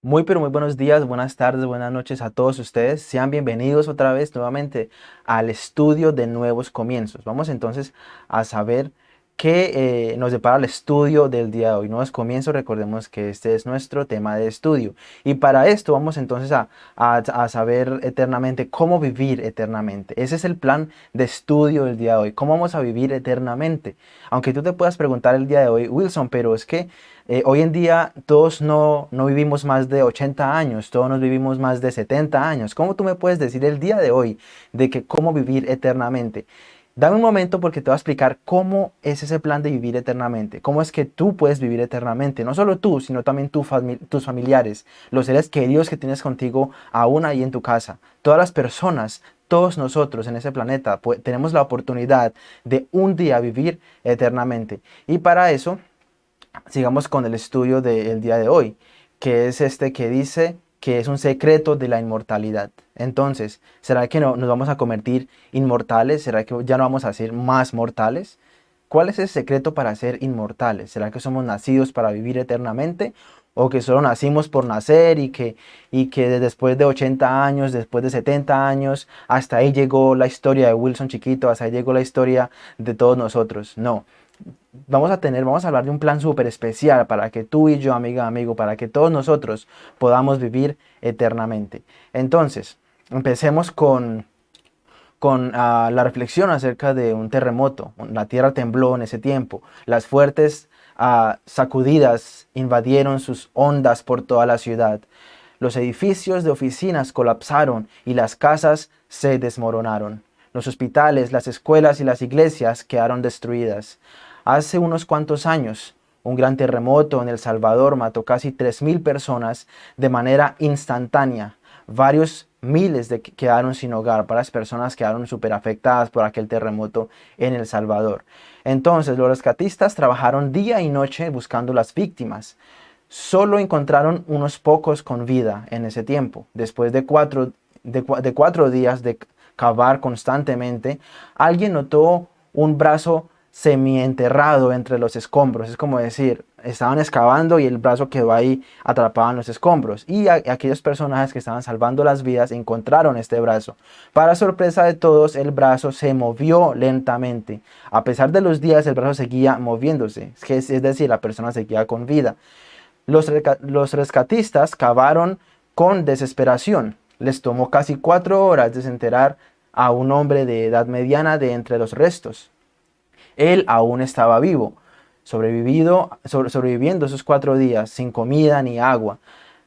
Muy pero muy buenos días, buenas tardes, buenas noches a todos ustedes. Sean bienvenidos otra vez nuevamente al estudio de nuevos comienzos. Vamos entonces a saber qué eh, nos depara el estudio del día de hoy. Nuevos comienzos, recordemos que este es nuestro tema de estudio. Y para esto vamos entonces a, a saber eternamente cómo vivir eternamente. Ese es el plan de estudio del día de hoy. ¿Cómo vamos a vivir eternamente? Aunque tú te puedas preguntar el día de hoy, Wilson, pero es que eh, hoy en día todos no, no vivimos más de 80 años, todos nos vivimos más de 70 años. ¿Cómo tú me puedes decir el día de hoy de que cómo vivir eternamente? Dame un momento porque te voy a explicar cómo es ese plan de vivir eternamente. Cómo es que tú puedes vivir eternamente. No solo tú, sino también tus familiares, los seres queridos que tienes contigo aún ahí en tu casa. Todas las personas, todos nosotros en ese planeta tenemos la oportunidad de un día vivir eternamente. Y para eso sigamos con el estudio del día de hoy, que es este que dice que es un secreto de la inmortalidad. Entonces, ¿será que no, nos vamos a convertir inmortales? ¿Será que ya no vamos a ser más mortales? ¿Cuál es el secreto para ser inmortales? ¿Será que somos nacidos para vivir eternamente? ¿O que solo nacimos por nacer y que, y que después de 80 años, después de 70 años, hasta ahí llegó la historia de Wilson chiquito, hasta ahí llegó la historia de todos nosotros? No, vamos a tener, vamos a hablar de un plan súper especial para que tú y yo, amiga, amigo, para que todos nosotros podamos vivir eternamente. Entonces, empecemos con, con ah, la reflexión acerca de un terremoto. La tierra tembló en ese tiempo. Las fuertes ah, sacudidas invadieron sus ondas por toda la ciudad. Los edificios de oficinas colapsaron y las casas se desmoronaron. Los hospitales, las escuelas y las iglesias quedaron destruidas. Hace unos cuantos años, un gran terremoto en El Salvador mató casi 3.000 personas de manera instantánea. Varios miles de quedaron sin hogar, varias personas quedaron súper afectadas por aquel terremoto en El Salvador. Entonces los rescatistas trabajaron día y noche buscando las víctimas. Solo encontraron unos pocos con vida en ese tiempo. Después de cuatro días de cavar constantemente, alguien notó un brazo semienterrado entre los escombros. Es como decir, estaban excavando y el brazo quedó ahí atrapado en los escombros. Y aquellos personajes que estaban salvando las vidas encontraron este brazo. Para sorpresa de todos, el brazo se movió lentamente. A pesar de los días, el brazo seguía moviéndose. Es, decir, la persona seguía con vida. Los, los rescatistas cavaron con desesperación. Les tomó casi cuatro horas desenterrar a un hombre de edad mediana de entre los restos él aún estaba vivo, sobrevivido, sobreviviendo esos cuatro días sin comida ni agua.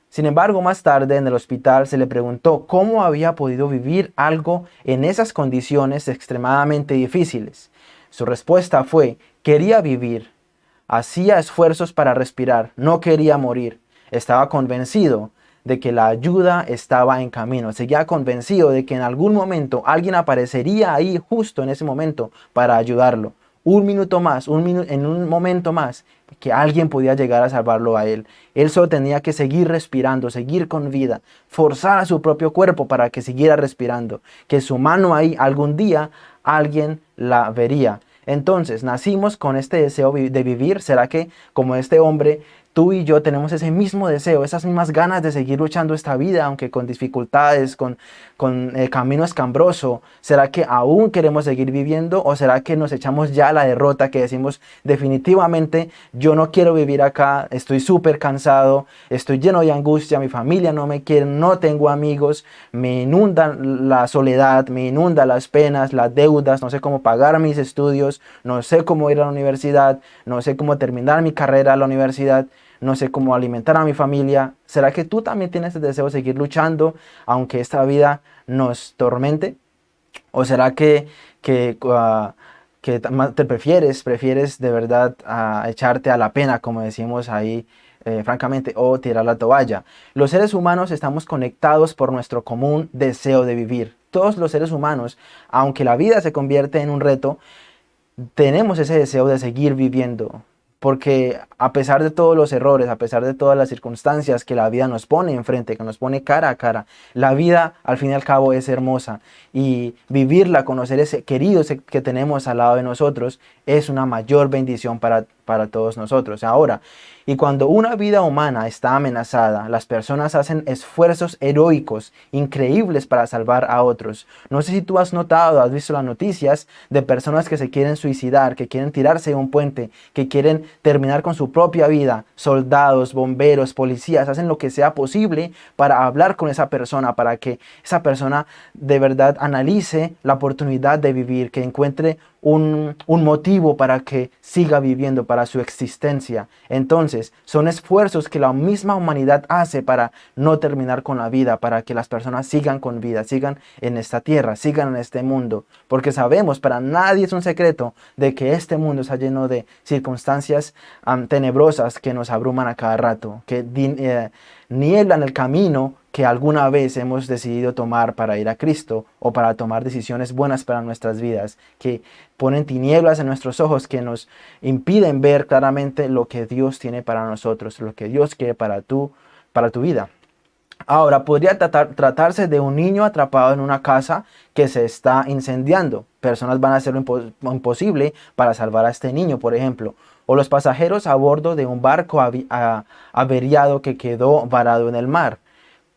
Sin embargo, más tarde en el hospital se le preguntó cómo había podido vivir algo en esas condiciones extremadamente difíciles. Su respuesta fue, quería vivir. Hacía esfuerzos para respirar, no quería morir. Estaba convencido de que la ayuda estaba en camino. Seguía convencido de que en algún momento alguien aparecería ahí justo en ese momento para ayudarlo un minuto más, un en un momento más, que alguien podía llegar a salvarlo a él. Él solo tenía que seguir respirando, seguir con vida, forzar a su propio cuerpo para que siguiera respirando, que su mano ahí algún día alguien la vería. Entonces, nacimos con este deseo de vivir. ¿Será que como este hombre tú y yo tenemos ese mismo deseo, esas mismas ganas de seguir luchando esta vida, aunque con dificultades, con, con el camino escambroso. ¿Será que aún queremos seguir viviendo o será que nos echamos ya a la derrota que decimos definitivamente yo no quiero vivir acá, estoy súper cansado, estoy lleno de angustia, mi familia no me quiere, no tengo amigos, me inundan la soledad, me inunda las penas, las deudas, no sé cómo pagar mis estudios, no sé cómo ir a la universidad, no sé cómo terminar mi carrera a la universidad no sé cómo alimentar a mi familia. ¿Será que tú también tienes el deseo de seguir luchando aunque esta vida nos tormente? ¿O será que, que, ah, te prefieres, prefieres de verdad ah, echarte a la pena, como decimos ahí, eh, francamente, o tirar la toalla? Los seres humanos estamos conectados por nuestro común deseo de vivir. Todos los seres humanos, aunque la vida se convierte en un reto, tenemos ese deseo de seguir viviendo, porque a pesar de todos los errores, a pesar de todas las circunstancias que la vida nos pone enfrente, que nos pone cara a cara, la vida al fin y al cabo es hermosa y vivirla, conocer ese querido que tenemos al lado de nosotros es una mayor bendición para, para todos nosotros. Ahora, y cuando una vida humana está amenazada, las personas hacen esfuerzos heroicos, increíbles para salvar a otros. No sé si tú has notado, has visto las noticias de personas que se quieren suicidar, que quieren tirarse de un puente, que quieren terminar con su propia vida. Soldados, bomberos, policías, hacen lo que sea posible para hablar con esa persona, para que esa persona de verdad analice la oportunidad de vivir, que encuentre un, motivo para que siga viviendo, para su existencia. Entonces, son esfuerzos que la misma humanidad hace para no terminar con la vida, para que las personas sigan con vida, sigan en esta tierra, sigan en este mundo. Porque sabemos, para nadie es un secreto, de que este mundo está lleno de circunstancias tenebrosas que nos abruman a cada rato, que eh, nieblan el camino que alguna vez hemos decidido tomar para ir a Cristo o para tomar decisiones buenas para nuestras vidas, que ponen tinieblas en nuestros ojos, que nos impiden ver claramente lo que Dios tiene para nosotros, lo que Dios quiere para tu, para tu vida. Ahora, podría tratarse de un niño atrapado en una casa que se está incendiando. Personas van a hacer lo imposible para salvar a este niño, por ejemplo. O los pasajeros a bordo de un barco averiado que quedó varado en el mar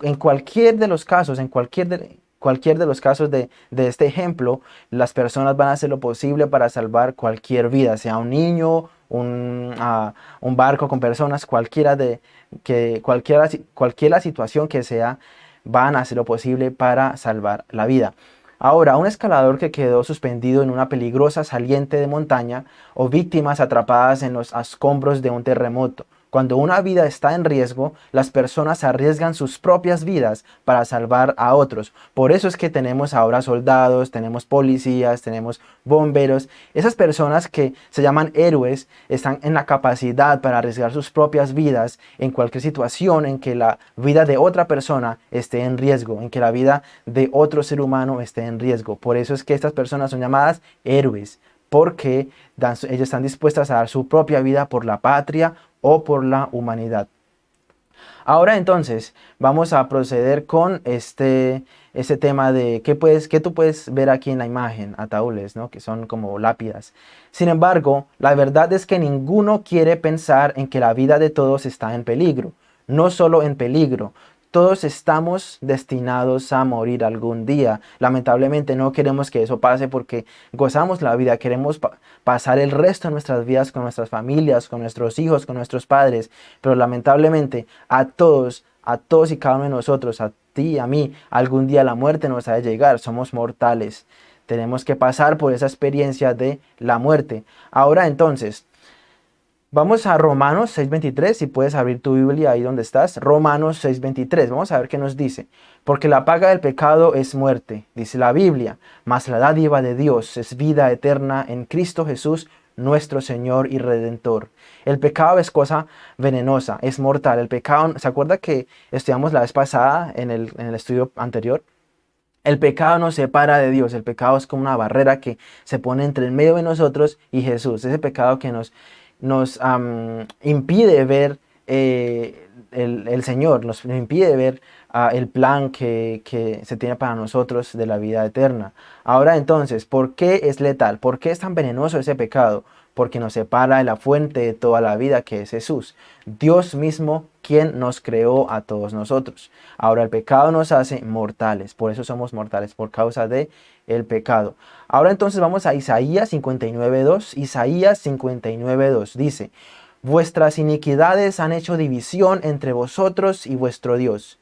en cualquier de los casos, en cualquier de, cualquier de los casos de, este ejemplo, las personas van a hacer lo posible para salvar cualquier vida, sea un niño, un, ah, barco con personas, cualquiera de que cualquiera, cualquier situación que sea, van a hacer lo posible para salvar la vida. Ahora, un escalador que quedó suspendido en una peligrosa saliente de montaña o víctimas atrapadas en los escombros de un terremoto cuando una vida está en riesgo, las personas arriesgan sus propias vidas para salvar a otros. Por eso es que tenemos ahora soldados, tenemos policías, tenemos bomberos. Esas personas que se llaman héroes están en la capacidad para arriesgar sus propias vidas en cualquier situación en que la vida de otra persona esté en riesgo, en que la vida de otro ser humano esté en riesgo. Por eso es que estas personas son llamadas héroes porque ellos están dispuestas a dar su propia vida por la patria o por la humanidad. Ahora entonces vamos a proceder con este, este tema de qué, puedes, qué tú puedes ver aquí en la imagen, ataúdes, ¿no? que son como lápidas. Sin embargo, la verdad es que ninguno quiere pensar en que la vida de todos está en peligro. No solo en peligro, todos estamos destinados a morir algún día. Lamentablemente no queremos que eso pase porque gozamos la vida, queremos pasar el resto de nuestras vidas con nuestras familias, con nuestros hijos, con nuestros padres. Pero lamentablemente a todos, a todos y cada uno de nosotros, a ti, a mí, algún día la muerte nos ha de llegar. Somos mortales. Tenemos que pasar por esa experiencia de la muerte. Ahora entonces, Vamos a Romanos 6.23, si puedes abrir tu Biblia ahí donde estás. Romanos 6.23, vamos a ver qué nos dice. Porque la paga del pecado es muerte, dice la Biblia, mas la dádiva de Dios es vida eterna en Cristo Jesús, nuestro Señor y Redentor. El pecado es cosa venenosa, es mortal. El pecado, ¿se acuerda que estudiamos la vez pasada en el, en el estudio anterior? El pecado nos separa de Dios, el pecado es como una barrera que se pone entre el medio de nosotros y Jesús. Ese pecado que nos nos impide ver eh, el, Señor, nos, impide ver ah, el plan que, que, se tiene para nosotros de la vida eterna. Ahora entonces, ¿por qué es letal? ¿Por qué es tan venenoso ese pecado? Porque nos separa de la fuente de toda la vida que es Jesús. Dios mismo quien nos creó a todos nosotros. Ahora el pecado nos hace mortales, por eso somos mortales, por causa de el pecado. Ahora entonces vamos a Isaías 59.2. Isaías 59.2 dice, Vuestras iniquidades han hecho división entre vosotros y vuestro Dios.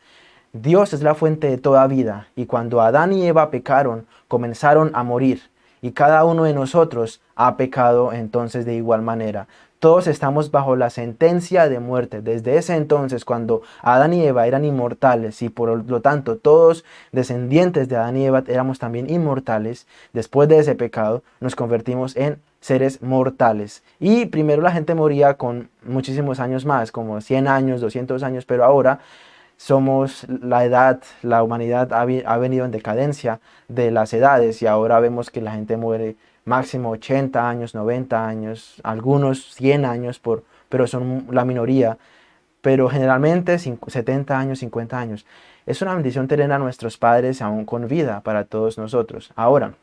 Dios es la fuente de toda vida, y cuando Adán y Eva pecaron, comenzaron a morir, y cada uno de nosotros ha pecado entonces de igual manera. Todos estamos bajo la sentencia de muerte. Desde ese entonces, cuando Adán y Eva eran inmortales y por lo tanto todos descendientes de Adán y Eva éramos también inmortales, después de ese pecado nos convertimos en seres mortales. Y primero la gente moría con muchísimos años más, como 100 años, 200 años, pero ahora somos la edad, la humanidad ha, venido en decadencia de las edades y ahora vemos que la gente muere máximo 80 años, 90 años, algunos 100 años, por, pero son la minoría, pero generalmente 70 años, 50 años. Es una bendición tener a nuestros padres aún con vida para todos nosotros. Ahora,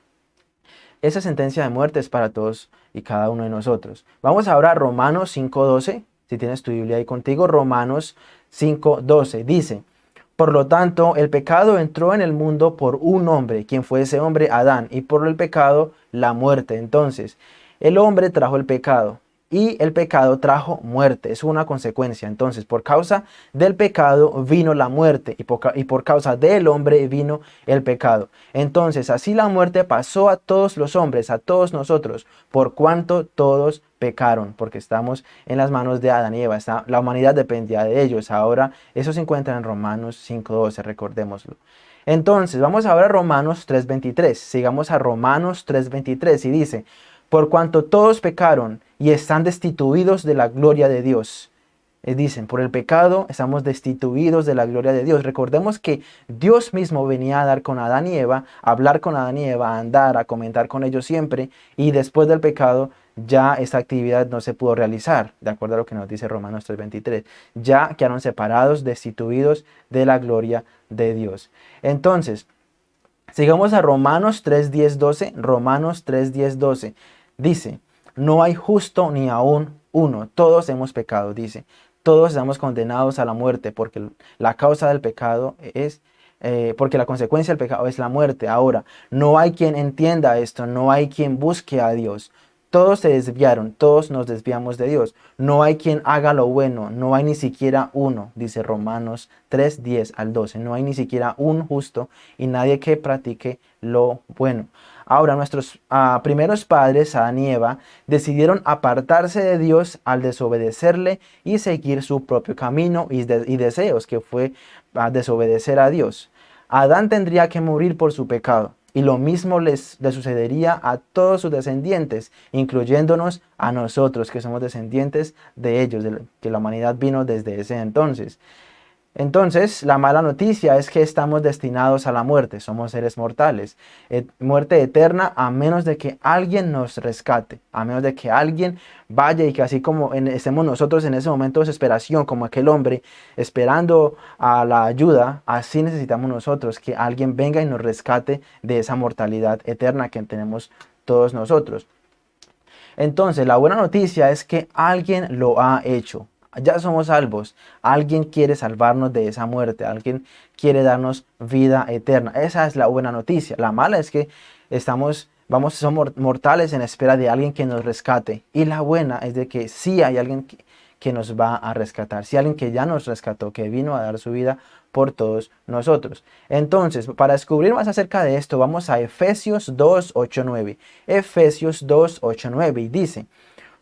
esa sentencia de muerte es para todos y cada uno de nosotros. Vamos ahora a Romanos 5.12, si tienes tu Biblia ahí contigo, Romanos 5.12, dice, por lo tanto, el pecado entró en el mundo por un hombre, quien fue ese hombre, Adán, y por el pecado, la muerte. Entonces, el hombre trajo el pecado, y el pecado trajo muerte, es una consecuencia. Entonces, por causa del pecado vino la muerte y por, causa del hombre vino el pecado. Entonces, así la muerte pasó a todos los hombres, a todos nosotros, por cuanto todos pecaron, porque estamos en las manos de Adán y Eva. la humanidad dependía de ellos. Ahora, eso se encuentra en Romanos 5.12, recordémoslo. Entonces, vamos ahora a Romanos 3.23. Sigamos a Romanos 3.23 y dice, por cuanto todos pecaron y están destituidos de la gloria de Dios. Eh, dicen, por el pecado estamos destituidos de la gloria de Dios. Recordemos que Dios mismo venía a dar con Adán y Eva, a hablar con Adán y Eva, a andar, a comentar con ellos siempre, y después del pecado ya esta actividad no se pudo realizar, de acuerdo a lo que nos dice Romanos 3.23. Ya quedaron separados, destituidos de la gloria de Dios. Entonces, sigamos a Romanos 3.10.12, 12, Romanos 3.10.12. 12. Dice, no hay justo ni aún uno, todos hemos pecado, dice. Todos estamos condenados a la muerte porque la causa del pecado es, eh, porque la consecuencia del pecado es la muerte. Ahora, no hay quien entienda esto, no hay quien busque a Dios. Todos se desviaron, todos nos desviamos de Dios. No hay quien haga lo bueno, no hay ni siquiera uno, dice Romanos 3, 10 al 12. No hay ni siquiera un justo y nadie que practique lo bueno. Ahora, nuestros ah, primeros padres, Adán y Eva, decidieron apartarse de Dios al desobedecerle y seguir su propio camino y, deseos, que fue a desobedecer a Dios. Adán tendría que morir por su pecado. Y lo mismo les, le sucedería a todos sus descendientes, incluyéndonos a nosotros, que somos descendientes de ellos, de que la humanidad vino desde ese entonces. Entonces, la mala noticia es que estamos destinados a la muerte, somos seres mortales. muerte eterna a menos de que alguien nos rescate, a menos de que alguien vaya y que así como estemos nosotros en ese momento de desesperación, como aquel hombre esperando a la ayuda, así necesitamos nosotros que alguien venga y nos rescate de esa mortalidad eterna que tenemos todos nosotros. Entonces, la buena noticia es que alguien lo ha hecho ya somos salvos. Alguien quiere salvarnos de esa muerte. Alguien quiere darnos vida eterna. Esa es la buena noticia. La mala es que estamos, vamos, somos mortales en espera de alguien que nos rescate. Y la buena es de que sí hay alguien que, que nos va a rescatar. Si alguien que ya nos rescató, que vino a dar su vida por todos nosotros. Entonces, para descubrir más acerca de esto, vamos a Efesios 2, 8, 9. Efesios 2, 8, 9 y dice,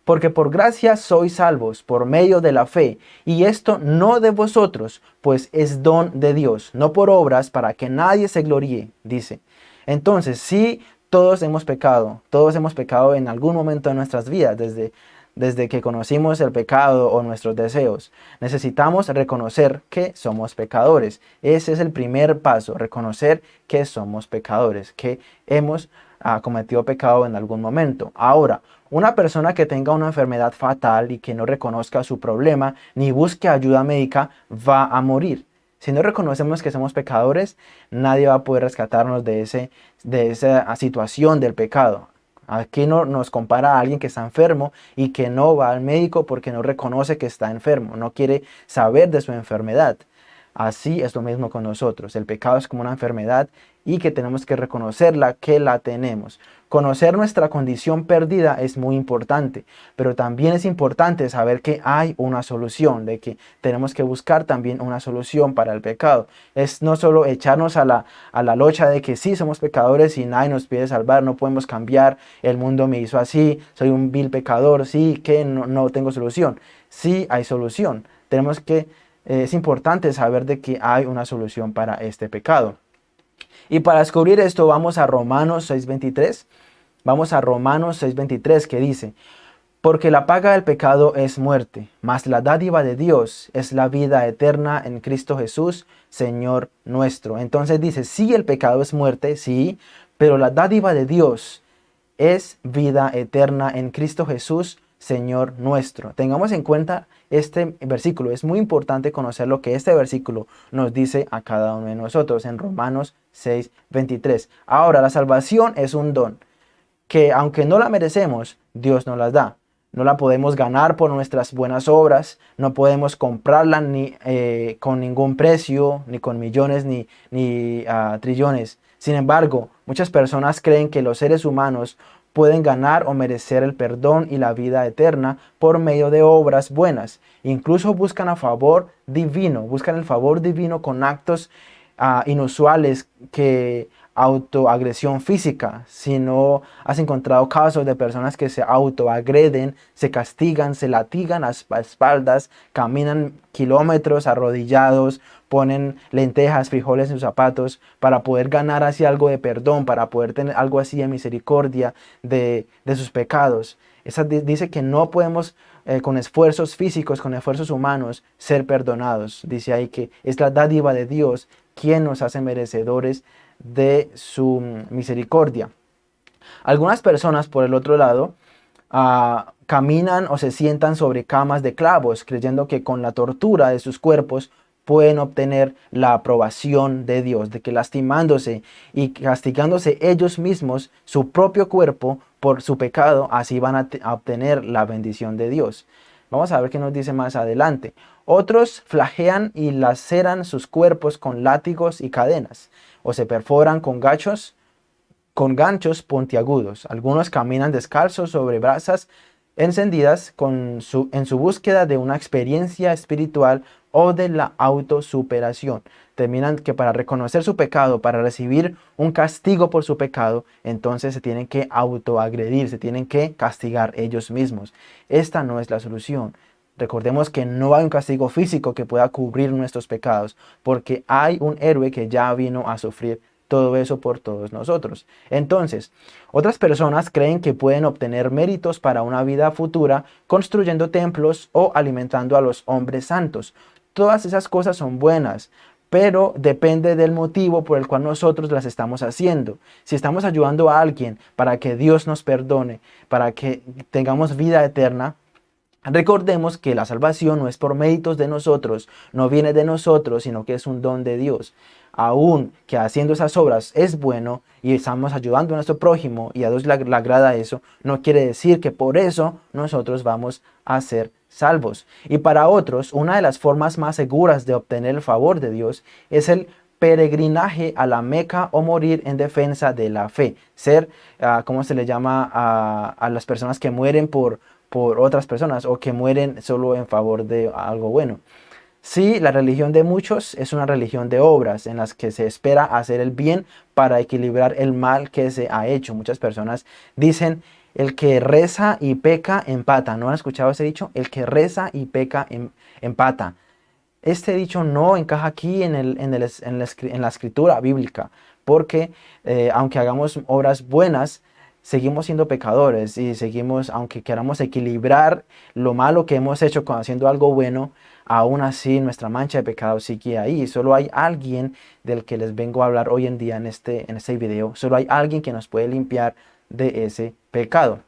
porque por gracia sois salvos por medio de la fe, y esto no de vosotros, pues es don de Dios, no por obras para que nadie se gloríe, dice. Entonces, sí, todos hemos pecado, todos hemos pecado en algún momento de nuestras vidas, desde, desde que conocimos el pecado o nuestros deseos. Necesitamos reconocer que somos pecadores. Ese es el primer paso, reconocer que somos pecadores, que hemos ah, cometido pecado en algún momento. Ahora, una persona que tenga una enfermedad fatal y que no reconozca su problema ni busque ayuda médica va a morir. Si no reconocemos que somos pecadores, nadie va a poder rescatarnos de, ese, de esa situación del pecado. Aquí no nos compara a alguien que está enfermo y que no va al médico porque no reconoce que está enfermo, no quiere saber de su enfermedad. Así es lo mismo con nosotros. El pecado es como una enfermedad y que tenemos que reconocerla que la tenemos. Conocer nuestra condición perdida es muy importante, pero también es importante saber que hay una solución, de que tenemos que buscar también una solución para el pecado. Es no solo echarnos a la, a la locha de que sí somos pecadores y nadie nos pide salvar, no podemos cambiar, el mundo me hizo así, soy un vil pecador, sí que no, no tengo solución. Sí hay solución. Tenemos que eh, es importante saber de que hay una solución para este pecado. Y para descubrir esto vamos a Romanos 6.23. Vamos a Romanos 6.23 que dice, Porque la paga del pecado es muerte, mas la dádiva de Dios es la vida eterna en Cristo Jesús, Señor nuestro. Entonces dice, sí el pecado es muerte, sí, pero la dádiva de Dios es vida eterna en Cristo Jesús, Señor nuestro. Tengamos en cuenta este versículo. Es muy importante conocer lo que este versículo nos dice a cada uno de nosotros en Romanos 6, 23. Ahora, la salvación es un don que aunque no la merecemos, Dios nos las da. No la podemos ganar por nuestras buenas obras, no podemos comprarla ni eh, con ningún precio, ni con millones, ni, ni ah, trillones. Sin embargo, muchas personas creen que los seres humanos pueden ganar o merecer el perdón y la vida eterna por medio de obras buenas. Incluso buscan a favor divino, buscan el favor divino con actos ah, inusuales que autoagresión física, si no has encontrado casos de personas que se autoagreden, se castigan, se latigan a espaldas, caminan kilómetros arrodillados, ponen lentejas, frijoles en sus zapatos para poder ganar así algo de perdón, para poder tener algo así de misericordia de, sus pecados. Esa dice que no podemos eh, con esfuerzos físicos, con esfuerzos humanos, ser perdonados. Dice ahí que es la dádiva de Dios quien nos hace merecedores de su misericordia. Algunas personas, por el otro lado, ah, caminan o se sientan sobre camas de clavos, creyendo que con la tortura de sus cuerpos pueden obtener la aprobación de Dios, de que lastimándose y castigándose ellos mismos su propio cuerpo por su pecado, así van a, a obtener la bendición de Dios. Vamos a ver qué nos dice más adelante. Otros flagean y laceran sus cuerpos con látigos y cadenas, o se perforan con gachos, con ganchos puntiagudos. Algunos caminan descalzos sobre brasas encendidas en su búsqueda de una experiencia espiritual o de la autosuperación. Terminan que para reconocer su pecado, para recibir un castigo por su pecado, entonces se tienen que autoagredir, se tienen que castigar ellos mismos. Esta no es la solución. Recordemos que no hay un castigo físico que pueda cubrir nuestros pecados, porque hay un héroe que ya vino a sufrir todo eso por todos nosotros. Entonces, otras personas creen que pueden obtener méritos para una vida futura construyendo templos o alimentando a los hombres santos. Todas esas cosas son buenas, pero depende del motivo por el cual nosotros las estamos haciendo. Si estamos ayudando a alguien para que Dios nos perdone, para que tengamos vida eterna, Recordemos que la salvación no es por méritos de nosotros, no viene de nosotros, sino que es un don de Dios. Aún que haciendo esas obras es bueno y estamos ayudando a nuestro prójimo y a Dios le, agrada eso, no quiere decir que por eso nosotros vamos a ser salvos. Y para otros, una de las formas más seguras de obtener el favor de Dios es el peregrinaje a la Meca o morir en defensa de la fe. Ser, uh, ¿cómo se le llama a, a las personas que mueren por por otras personas o que mueren solo en favor de algo bueno. Sí, la religión de muchos es una religión de obras en las que se espera hacer el bien para equilibrar el mal que se ha hecho. Muchas personas dicen, el que reza y peca empata. ¿No han escuchado ese dicho? El que reza y peca em, empata. Este dicho no encaja aquí en, el, en, el, en, la, escritura bíblica, porque eh, aunque hagamos obras buenas, seguimos siendo pecadores y seguimos, aunque queramos equilibrar lo malo que hemos hecho con haciendo algo bueno, aún así nuestra mancha de pecado sigue ahí. Solo hay alguien del que les vengo a hablar hoy en día en este, en este video. Solo hay alguien que nos puede limpiar de ese pecado.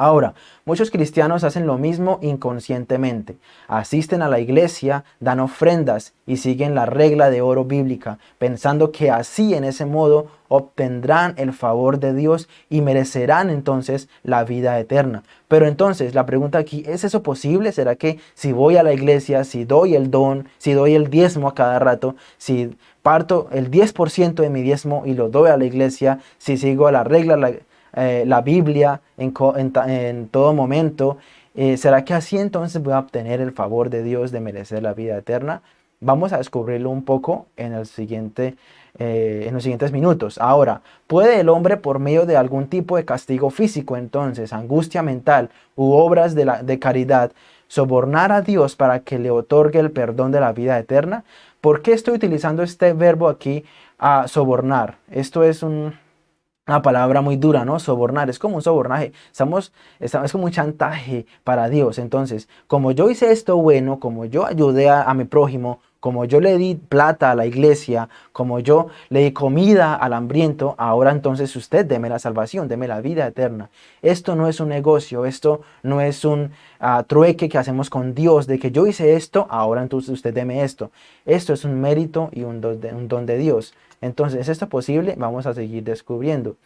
Ahora, muchos cristianos hacen lo mismo inconscientemente. Asisten a la iglesia, dan ofrendas y siguen la regla de oro bíblica, pensando que así en ese modo obtendrán el favor de Dios y merecerán entonces la vida eterna. Pero entonces la pregunta aquí, ¿es eso posible? ¿Será que si voy a la iglesia, si doy el don, si doy el diezmo a cada rato, si parto el 10% de mi diezmo y lo doy a la iglesia, si sigo a la regla, eh, la Biblia en, todo momento, eh, ¿será que así entonces voy a obtener el favor de Dios de merecer la vida eterna? Vamos a descubrirlo un poco en, eh, los siguientes minutos. Ahora, ¿puede el hombre por medio de algún tipo de castigo físico, entonces, angustia mental u obras de, de caridad, sobornar a Dios para que le otorgue el perdón de la vida eterna? ¿Por qué estoy utilizando este verbo aquí, a sobornar? Esto es un, una palabra muy dura, ¿no? Sobornar, es como un sobornaje, estamos, estamos, es como un chantaje para Dios. Entonces, como yo hice esto bueno, como yo ayudé a, mi prójimo, como yo le di plata a la iglesia, como yo le di comida al hambriento, ahora entonces usted deme la salvación, deme la vida eterna. Esto no es un negocio, esto no es un ah, trueque que hacemos con Dios, de que yo hice esto, ahora entonces usted deme esto. Esto es un mérito y un don de, un don de Dios. Entonces, ¿es esto posible? Vamos a seguir descubriendo.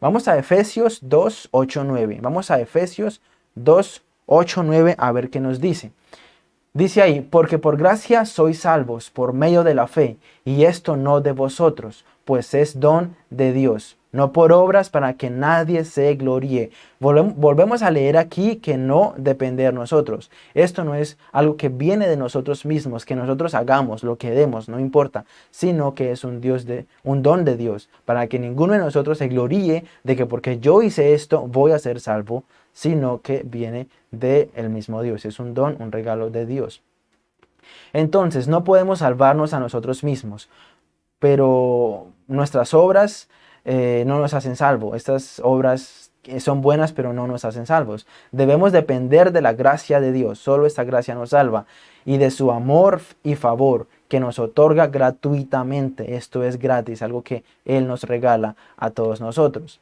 Vamos a Efesios 2, 8, 9. Vamos a Efesios 2, 8, 9 a ver qué nos dice. Dice ahí, porque por gracia sois salvos por medio de la fe, y esto no de vosotros, pues es don de Dios, no por obras para que nadie se gloríe. Volvemos a leer aquí que no depender nosotros. Esto no es algo que viene de nosotros mismos, que nosotros hagamos lo que demos, no importa, sino que es un, Dios de, un don de Dios, para que ninguno de nosotros se gloríe de que porque yo hice esto voy a ser salvo, sino que viene del mismo Dios. Es un don, un regalo de Dios. Entonces, no podemos salvarnos a nosotros mismos, pero nuestras obras eh, no nos hacen salvo. Estas obras son buenas, pero no nos hacen salvos. Debemos depender de la gracia de Dios. Solo esta gracia nos salva. Y de su amor y favor que nos otorga gratuitamente. Esto es gratis, algo que Él nos regala a todos nosotros.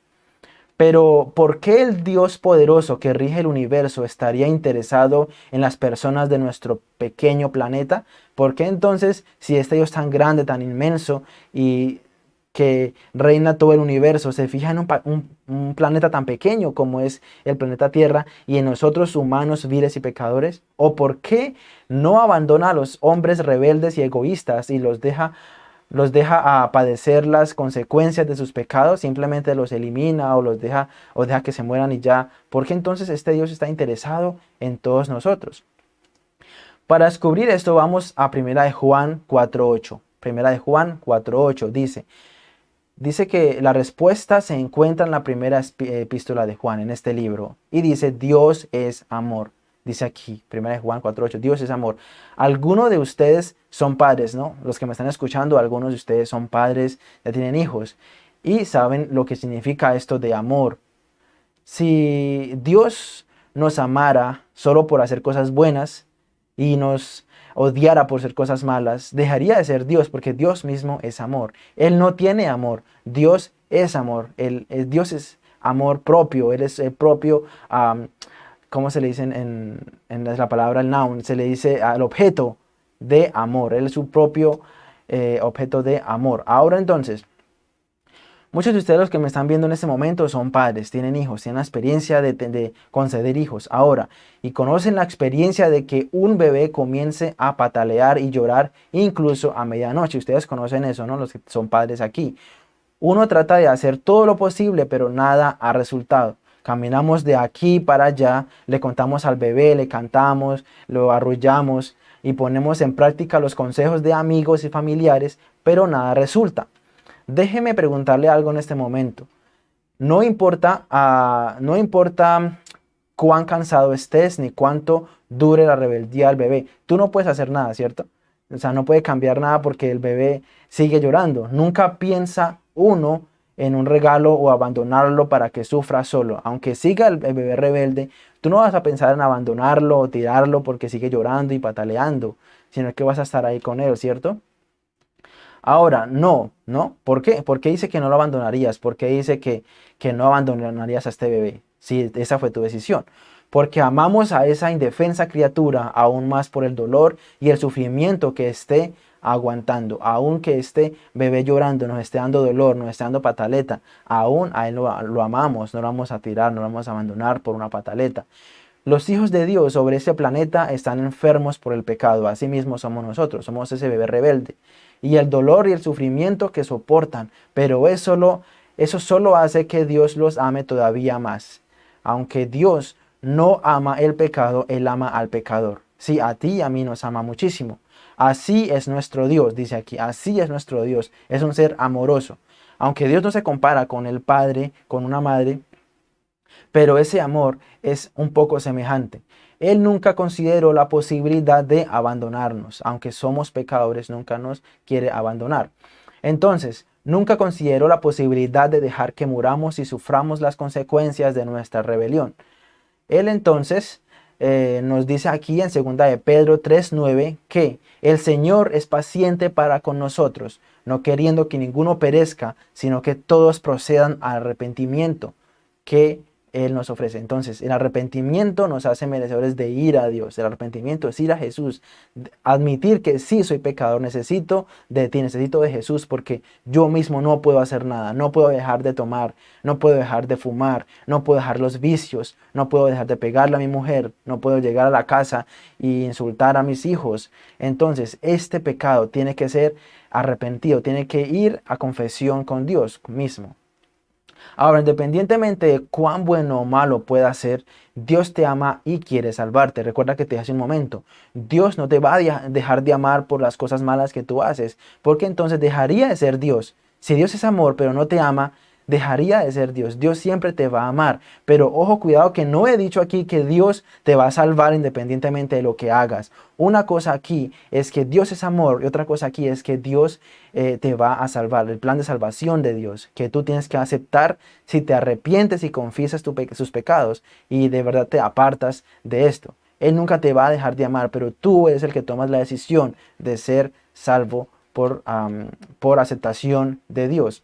Pero ¿por qué el Dios poderoso que rige el universo estaría interesado en las personas de nuestro pequeño planeta? ¿Por qué entonces, si este Dios tan grande, tan inmenso y que reina todo el universo, se fija en un, planeta tan pequeño como es el planeta Tierra y en nosotros humanos, viles y pecadores? ¿O por qué no abandona a los hombres rebeldes y egoístas y los deja los deja a padecer las consecuencias de sus pecados, simplemente los elimina o los deja o deja que se mueran y ya. Porque entonces este Dios está interesado en todos nosotros. Para descubrir esto vamos a Primera de Juan 4.8. Primera de Juan 4.8 dice, dice que la respuesta se encuentra en la primera epístola de Juan, en este libro. Y dice, Dios es amor. Dice aquí, 1 Juan 4.8, Dios es amor. Algunos de ustedes son padres, ¿no? Los que me están escuchando, algunos de ustedes son padres, ya tienen hijos y saben lo que significa esto de amor. Si Dios nos amara solo por hacer cosas buenas y nos odiara por ser cosas malas, dejaría de ser Dios porque Dios mismo es amor. Él no tiene amor, Dios es amor, Él, Dios es amor propio, Él es el propio... ¿cómo se le dice en, la palabra el noun? Se le dice al objeto de amor. Él es su propio eh, objeto de amor. Ahora entonces, muchos de ustedes los que me están viendo en este momento son padres, tienen hijos, tienen la experiencia de, de conceder hijos ahora y conocen la experiencia de que un bebé comience a patalear y llorar incluso a medianoche. Ustedes conocen eso, ¿no? Los que son padres aquí. Uno trata de hacer todo lo posible, pero nada ha resultado. Caminamos de aquí para allá, le contamos al bebé, le cantamos, lo arrullamos y ponemos en práctica los consejos de amigos y familiares, pero nada resulta. Déjeme preguntarle algo en este momento. No importa, uh, no importa cuán cansado estés ni cuánto dure la rebeldía del bebé. Tú no puedes hacer nada, ¿cierto? O sea, no puede cambiar nada porque el bebé sigue llorando. Nunca piensa uno en un regalo o abandonarlo para que sufra solo. Aunque siga el, bebé rebelde, tú no vas a pensar en abandonarlo o tirarlo porque sigue llorando y pataleando, sino que vas a estar ahí con él, ¿cierto? Ahora, no, ¿no? ¿Por qué? ¿Por qué dice que no lo abandonarías? ¿Por qué dice que, que no abandonarías a este bebé? Si esa fue tu decisión. Porque amamos a esa indefensa criatura aún más por el dolor y el sufrimiento que esté aguantando, aunque este bebé llorando, nos esté dando dolor, nos esté dando pataleta, aún a él lo, amamos, no lo vamos a tirar, no lo vamos a abandonar por una pataleta. Los hijos de Dios sobre este planeta están enfermos por el pecado, así mismo somos nosotros, somos ese bebé rebelde. Y el dolor y el sufrimiento que soportan, pero eso eso solo hace que Dios los ame todavía más. Aunque Dios no ama el pecado, Él ama al pecador. Sí, a ti y a mí nos ama muchísimo. Así es nuestro Dios, dice aquí, así es nuestro Dios, es un ser amoroso. Aunque Dios no se compara con el Padre, con una madre, pero ese amor es un poco semejante. Él nunca consideró la posibilidad de abandonarnos, aunque somos pecadores, nunca nos quiere abandonar. Entonces, nunca consideró la posibilidad de dejar que muramos y suframos las consecuencias de nuestra rebelión. Él entonces eh, nos dice aquí en 2 de Pedro 3.9 que el Señor es paciente para con nosotros, no queriendo que ninguno perezca, sino que todos procedan al arrepentimiento, que él nos ofrece. Entonces, el arrepentimiento nos hace merecedores de ir a Dios. El arrepentimiento es ir a Jesús. Admitir que sí soy pecador, necesito de ti, necesito de Jesús porque yo mismo no puedo hacer nada. No puedo dejar de tomar, no puedo dejar de fumar, no puedo dejar los vicios, no puedo dejar de pegarle a mi mujer, no puedo llegar a la casa y insultar a mis hijos. Entonces, este pecado tiene que ser arrepentido, tiene que ir a confesión con Dios mismo. Ahora, independientemente de cuán bueno o malo pueda ser, Dios te ama y quiere salvarte. Recuerda que te hace un momento. Dios no te va a dejar de amar por las cosas malas que tú haces, porque entonces dejaría de ser Dios. Si Dios es amor pero no te ama, dejaría de ser Dios. Dios siempre te va a amar. Pero ojo, cuidado que no he dicho aquí que Dios te va a salvar independientemente de lo que hagas. Una cosa aquí es que Dios es amor y otra cosa aquí es que Dios eh, te va a salvar. El plan de salvación de Dios que tú tienes que aceptar si te arrepientes y confiesas sus pecados y de verdad te apartas de esto. Él nunca te va a dejar de amar, pero tú eres el que tomas la decisión de ser salvo por, por aceptación de Dios.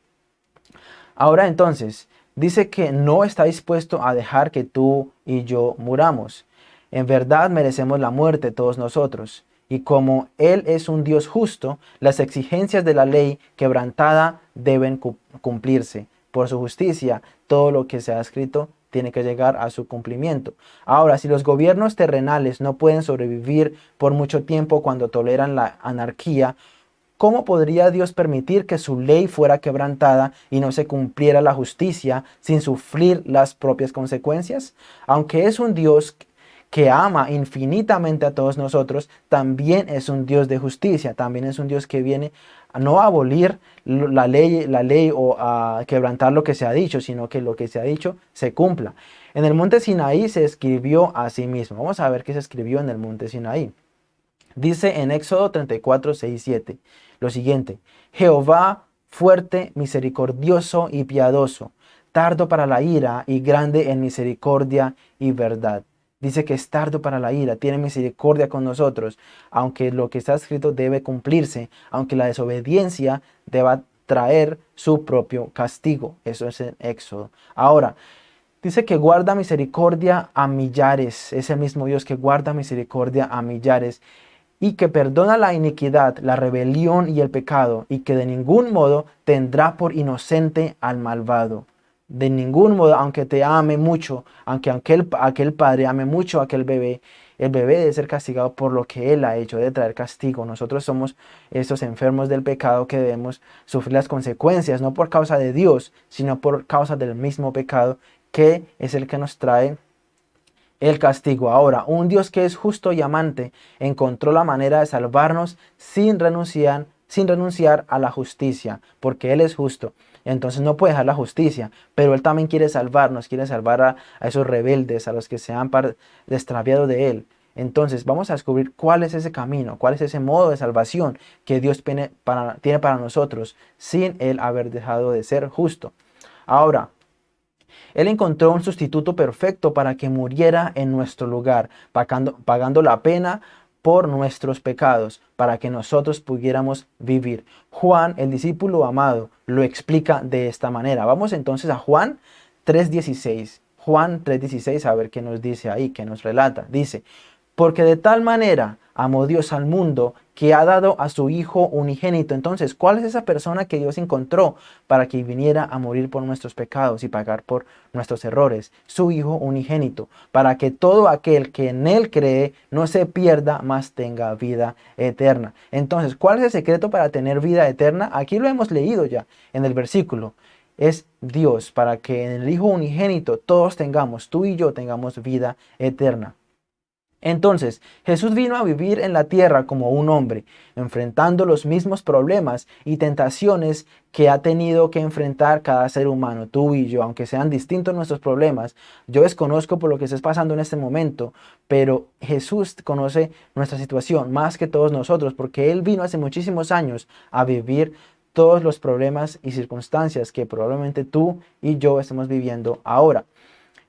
Ahora entonces, dice que no está dispuesto a dejar que tú y yo muramos. En verdad merecemos la muerte todos nosotros. Y como Él es un Dios justo, las exigencias de la ley quebrantada deben cumplirse. Por su justicia, todo lo que se ha escrito tiene que llegar a su cumplimiento. Ahora, si los gobiernos terrenales no pueden sobrevivir por mucho tiempo cuando toleran la anarquía, ¿Cómo podría Dios permitir que su ley fuera quebrantada y no se cumpliera la justicia sin sufrir las propias consecuencias? Aunque es un Dios que ama infinitamente a todos nosotros, también es un Dios de justicia, también es un Dios que viene a no abolir la ley, la ley o a quebrantar lo que se ha dicho, sino que lo que se ha dicho se cumpla. En el monte Sinaí se escribió a sí mismo. Vamos a ver qué se escribió en el monte Sinaí. Dice en Éxodo 34, 6, 7 lo siguiente. Jehová fuerte, misericordioso y piadoso, tardo para la ira y grande en misericordia y verdad. Dice que es tardo para la ira, tiene misericordia con nosotros, aunque lo que está escrito debe cumplirse, aunque la desobediencia deba traer su propio castigo. Eso es en Éxodo. Ahora, dice que guarda misericordia a millares. Es el mismo Dios que guarda misericordia a millares y que perdona la iniquidad, la rebelión y el pecado, y que de ningún modo tendrá por inocente al malvado. De ningún modo, aunque te ame mucho, aunque aquel, aquel padre ame mucho a aquel bebé, el bebé debe ser castigado por lo que él ha hecho, de traer castigo. Nosotros somos estos enfermos del pecado que debemos sufrir las consecuencias, no por causa de Dios, sino por causa del mismo pecado que es el que nos trae el castigo. Ahora, un Dios que es justo y amante encontró la manera de salvarnos sin renunciar, sin renunciar a la justicia, porque Él es justo. Entonces no puede dejar la justicia, pero Él también quiere salvarnos, quiere salvar a, esos rebeldes, a los que se han extraviado de Él. Entonces vamos a descubrir cuál es ese camino, cuál es ese modo de salvación que Dios tiene para, tiene para nosotros sin Él haber dejado de ser justo. Ahora, él encontró un sustituto perfecto para que muriera en nuestro lugar, pagando, la pena por nuestros pecados, para que nosotros pudiéramos vivir. Juan, el discípulo amado, lo explica de esta manera. Vamos entonces a Juan 3.16. Juan 3.16, a ver qué nos dice ahí, qué nos relata. Dice, porque de tal manera amó Dios al mundo que ha dado a su Hijo unigénito. Entonces, ¿cuál es esa persona que Dios encontró para que viniera a morir por nuestros pecados y pagar por nuestros errores? Su Hijo unigénito, para que todo aquel que en Él cree no se pierda, más tenga vida eterna. Entonces, ¿cuál es el secreto para tener vida eterna? Aquí lo hemos leído ya en el versículo es Dios para que en el Hijo unigénito todos tengamos, tú y yo tengamos vida eterna. Entonces, Jesús vino a vivir en la tierra como un hombre, enfrentando los mismos problemas y tentaciones que ha tenido que enfrentar cada ser humano, tú y yo, aunque sean distintos nuestros problemas. Yo desconozco por lo que estés pasando en este momento, pero Jesús conoce nuestra situación más que todos nosotros, porque Él vino hace muchísimos años a vivir todos los problemas y circunstancias que probablemente tú y yo estemos viviendo ahora.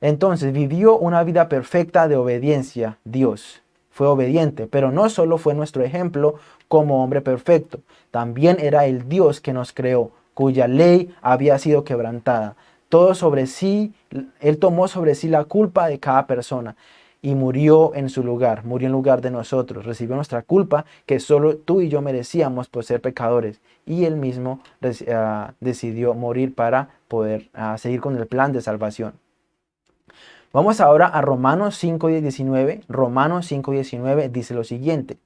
Entonces vivió una vida perfecta de obediencia, Dios. Fue obediente, pero no solo fue nuestro ejemplo como hombre perfecto, también era el Dios que nos creó, cuya ley había sido quebrantada. Todo sobre sí, Él tomó sobre sí la culpa de cada persona y murió en su lugar, murió en lugar de nosotros, recibió nuestra culpa que solo tú y yo merecíamos por ser pecadores y Él mismo ah, decidió morir para poder ah, seguir con el plan de salvación. Vamos ahora a Romanos 5.19. Romanos 5.19 dice lo siguiente.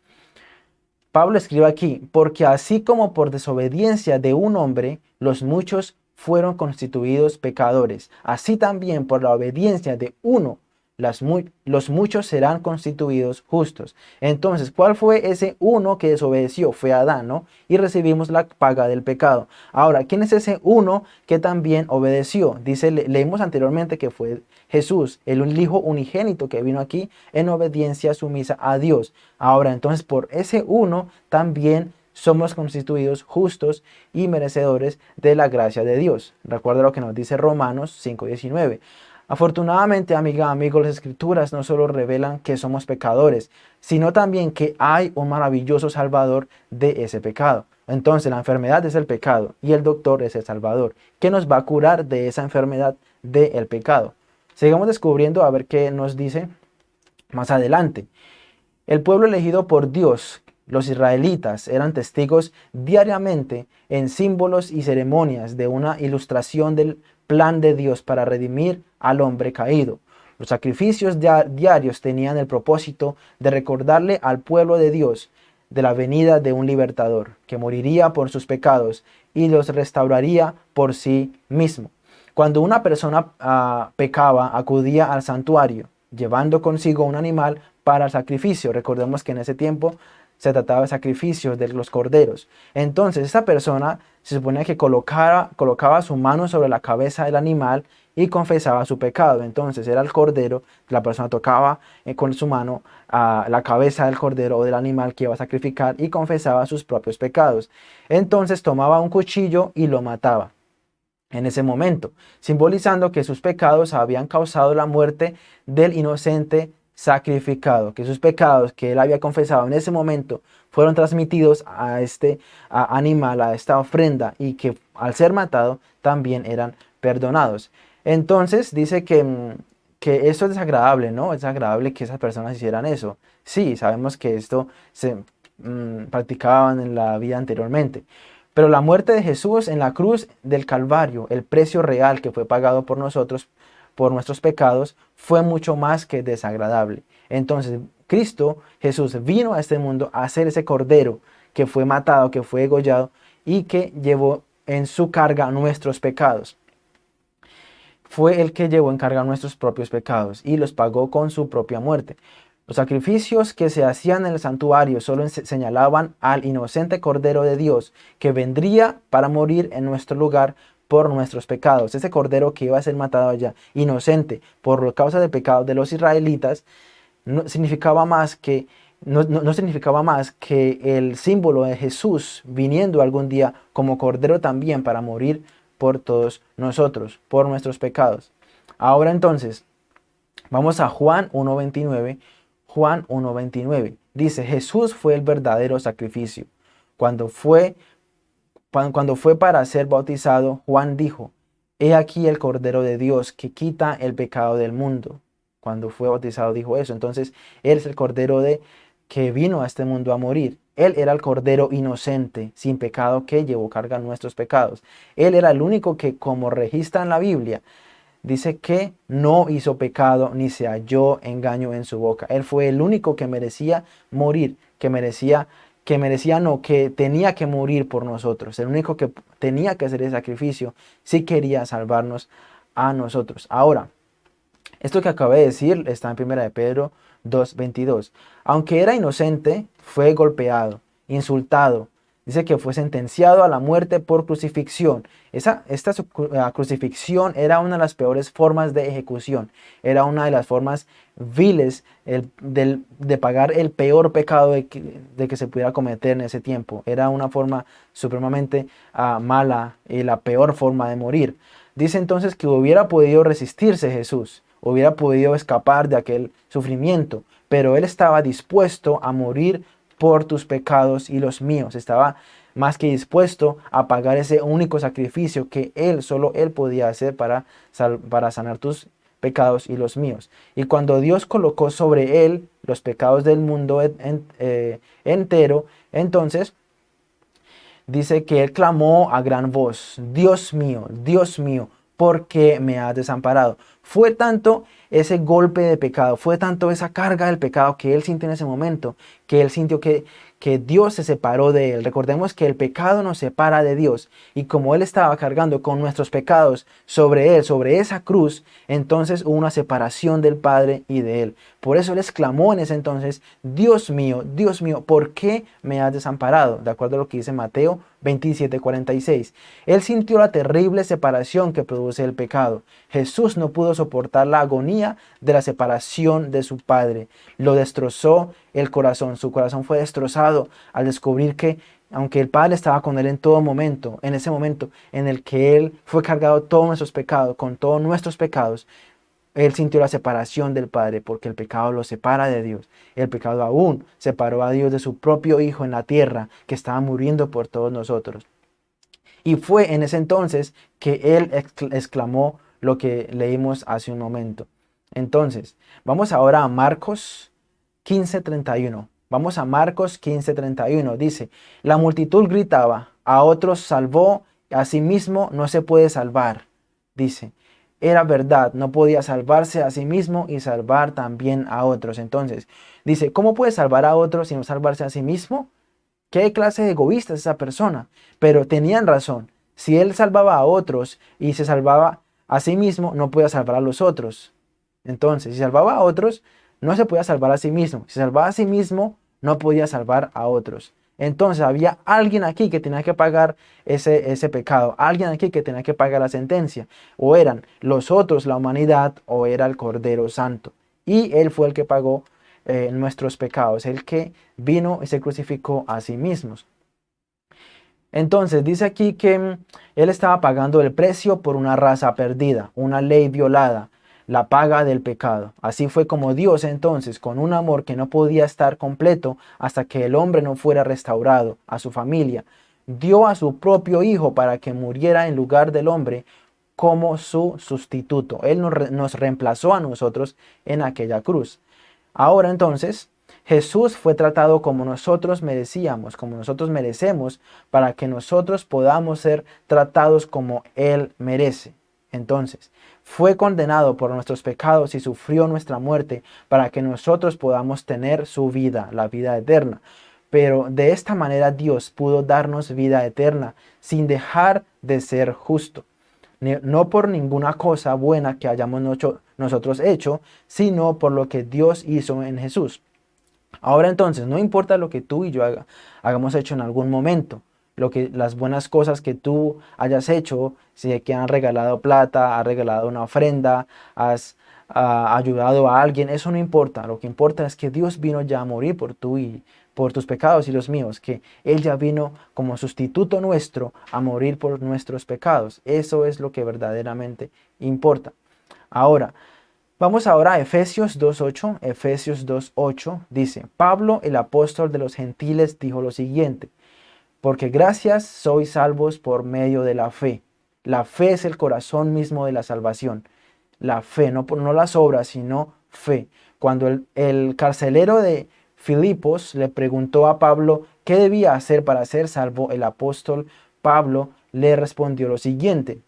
Pablo escribe aquí, porque así como por desobediencia de un hombre, los muchos fueron constituidos pecadores, así también por la obediencia de uno, los muchos serán constituidos justos. Entonces, ¿cuál fue ese uno que desobedeció? Fue Adán, ¿no? Y recibimos la paga del pecado. Ahora, ¿quién es ese uno que también obedeció? Dice, leímos anteriormente que fue Jesús, el hijo unigénito que vino aquí en obediencia sumisa a Dios. Ahora, entonces, por ese uno también somos constituidos justos y merecedores de la gracia de Dios. Recuerda lo que nos dice Romanos 5.19. Afortunadamente, amiga, amigo, las escrituras no solo revelan que somos pecadores, sino también que hay un maravilloso salvador de ese pecado. Entonces la enfermedad es el pecado y el doctor es el salvador, que nos va a curar de esa enfermedad del pecado. Sigamos descubriendo a ver qué nos dice más adelante. El pueblo elegido por Dios, los israelitas, eran testigos diariamente en símbolos y ceremonias de una ilustración del plan de Dios para redimir al hombre caído. Los sacrificios diarios tenían el propósito de recordarle al pueblo de Dios de la venida de un libertador, que moriría por sus pecados y los restauraría por sí mismo. Cuando una persona ah, pecaba, acudía al santuario, llevando consigo un animal para el sacrificio. Recordemos que en ese tiempo se trataba de sacrificios de los corderos. Entonces esa persona se supone que colocaba, colocaba su mano sobre la cabeza del animal y confesaba su pecado. Entonces era el cordero, la persona tocaba eh, con su mano a la cabeza del cordero o del animal que iba a sacrificar y confesaba sus propios pecados. Entonces tomaba un cuchillo y lo mataba en ese momento, simbolizando que sus pecados habían causado la muerte del inocente sacrificado, que sus pecados que él había confesado en ese momento fueron transmitidos a este animal, a esta ofrenda y que al ser matado también eran perdonados. Entonces dice que, mm, que esto es desagradable, ¿no? Es desagradable que esas personas hicieran eso. Sí, sabemos que esto se mm, practicaban en la vida anteriormente. Pero la muerte de Jesús en la cruz del Calvario, el precio real que fue pagado por nosotros, por nuestros pecados, fue mucho más que desagradable. Entonces, Cristo, Jesús, vino a este mundo a ser ese cordero que fue matado, que fue degollado y que llevó en su carga nuestros pecados. Fue el que llevó en carga nuestros propios pecados y los pagó con su propia muerte. Los sacrificios que se hacían en el santuario solo señalaban al inocente Cordero de Dios que vendría para morir en nuestro lugar por nuestros pecados. Ese cordero que iba a ser matado allá, inocente, por causa del pecado de los israelitas, no significaba más que no, no, significaba más que el símbolo de Jesús viniendo algún día como cordero también para morir por todos nosotros, por nuestros pecados. Ahora entonces, vamos a Juan 1.29. Juan 1.29 dice, Jesús fue el verdadero sacrificio. Cuando fue cuando fue para ser bautizado, Juan dijo, He aquí el Cordero de Dios que quita el pecado del mundo. Cuando fue bautizado dijo eso. Entonces, Él es el Cordero de que vino a este mundo a morir. Él era el Cordero inocente, sin pecado, que llevó carga nuestros pecados. Él era el único que, como registra en la Biblia, dice que no hizo pecado ni se halló engaño en su boca. Él fue el único que merecía morir, que merecía que merecía, no, que tenía que morir por nosotros. El único que tenía que hacer el sacrificio si quería salvarnos a nosotros. Ahora, esto que acabé de decir está en 1 de Pedro 2.22. Aunque era inocente, fue golpeado, insultado, Dice que fue sentenciado a la muerte por crucifixión. Esa, esta crucifixión era una de las peores formas de ejecución. Era una de las formas viles de pagar el peor pecado de que, se pudiera cometer en ese tiempo. Era una forma supremamente ah, mala y la peor forma de morir. Dice entonces que hubiera podido resistirse Jesús hubiera podido escapar de aquel sufrimiento, pero Él estaba dispuesto a morir por tus pecados y los míos. Estaba más que dispuesto a pagar ese único sacrificio que Él, solo Él podía hacer para, para sanar tus pecados y los míos. Y cuando Dios colocó sobre Él los pecados del mundo eh, entero, entonces dice que Él clamó a gran voz, Dios mío, Dios mío, ¿por qué me has desamparado? Fue tanto ese golpe de pecado, fue tanto esa carga del pecado que Él sintió en ese momento, que Él sintió que que Dios se separó de él. Recordemos que el pecado nos separa de Dios y como él estaba cargando con nuestros pecados sobre él, sobre esa cruz, entonces hubo una separación del Padre y de él. Por eso él exclamó en ese entonces, Dios mío, Dios mío, ¿por qué me has desamparado? De acuerdo a lo que dice Mateo 27:46. Él sintió la terrible separación que produce el pecado. Jesús no pudo soportar la agonía de la separación de su Padre. Lo destrozó el corazón. Su corazón fue destrozado al descubrir que aunque el Padre estaba con él en todo momento, en ese momento en el que Él fue cargado todos nuestros pecados, con todos nuestros pecados, él sintió la separación del Padre porque el pecado lo separa de Dios. El pecado aún separó a Dios de su propio Hijo en la tierra que estaba muriendo por todos nosotros. Y fue en ese entonces que Él exclamó lo que leímos hace un momento. Entonces, vamos ahora a Marcos 15:31. Vamos a Marcos 15:31. Dice, la multitud gritaba, a otros salvó, a sí mismo no se puede salvar. Dice, era verdad, no podía salvarse a sí mismo y salvar también a otros. Entonces, dice, ¿cómo puede salvar a otros y no salvarse a sí mismo? ¿Qué clase de egoísta es esa persona? Pero tenían razón. Si él salvaba a otros y se salvaba a sí mismo, no podía salvar a los otros. Entonces, si salvaba a otros, no se podía salvar a sí mismo. Si salvaba a sí mismo, no podía salvar a otros. Entonces había alguien aquí que tenía que pagar ese, ese pecado, alguien aquí que tenía que pagar la sentencia. O eran los otros, la humanidad, o era el Cordero Santo. Y Él fue el que pagó eh, nuestros pecados, el que vino y se crucificó a sí mismo. Entonces dice aquí que mm, Él estaba pagando el precio por una raza perdida, una ley violada, la paga del pecado. Así fue como Dios entonces, con un amor que no podía estar completo hasta que el hombre no fuera restaurado a su familia, dio a su propio Hijo para que muriera en lugar del hombre como su sustituto. Él nos reemplazó a nosotros en aquella cruz. Ahora entonces, Jesús fue tratado como nosotros merecíamos, como nosotros merecemos, para que nosotros podamos ser tratados como Él merece. Entonces, fue condenado por nuestros pecados y sufrió nuestra muerte para que nosotros podamos tener su vida, la vida eterna. Pero de esta manera Dios pudo darnos vida eterna sin dejar de ser justo. No por ninguna cosa buena que hayamos nosotros hecho, sino por lo que Dios hizo en Jesús. Ahora entonces, no importa lo que tú y yo hagamos hecho en algún momento, lo que, las buenas cosas que tú hayas hecho, si que han regalado plata, has regalado una ofrenda, has ah, ayudado a alguien, eso no importa. Lo que importa es que Dios vino ya a morir por tú y por tus pecados y los míos, que Él ya vino como sustituto nuestro a morir por nuestros pecados. Eso es lo que verdaderamente importa. Ahora, vamos ahora a Efesios 2.8. Efesios 2.8 dice, Pablo, el apóstol de los gentiles, dijo lo siguiente, porque gracias sois salvos por medio de la fe. La fe es el corazón mismo de la salvación. La fe, no, las obras, sino fe. Cuando el, el carcelero de Filipos le preguntó a Pablo qué debía hacer para ser salvo, el apóstol Pablo le respondió lo siguiente.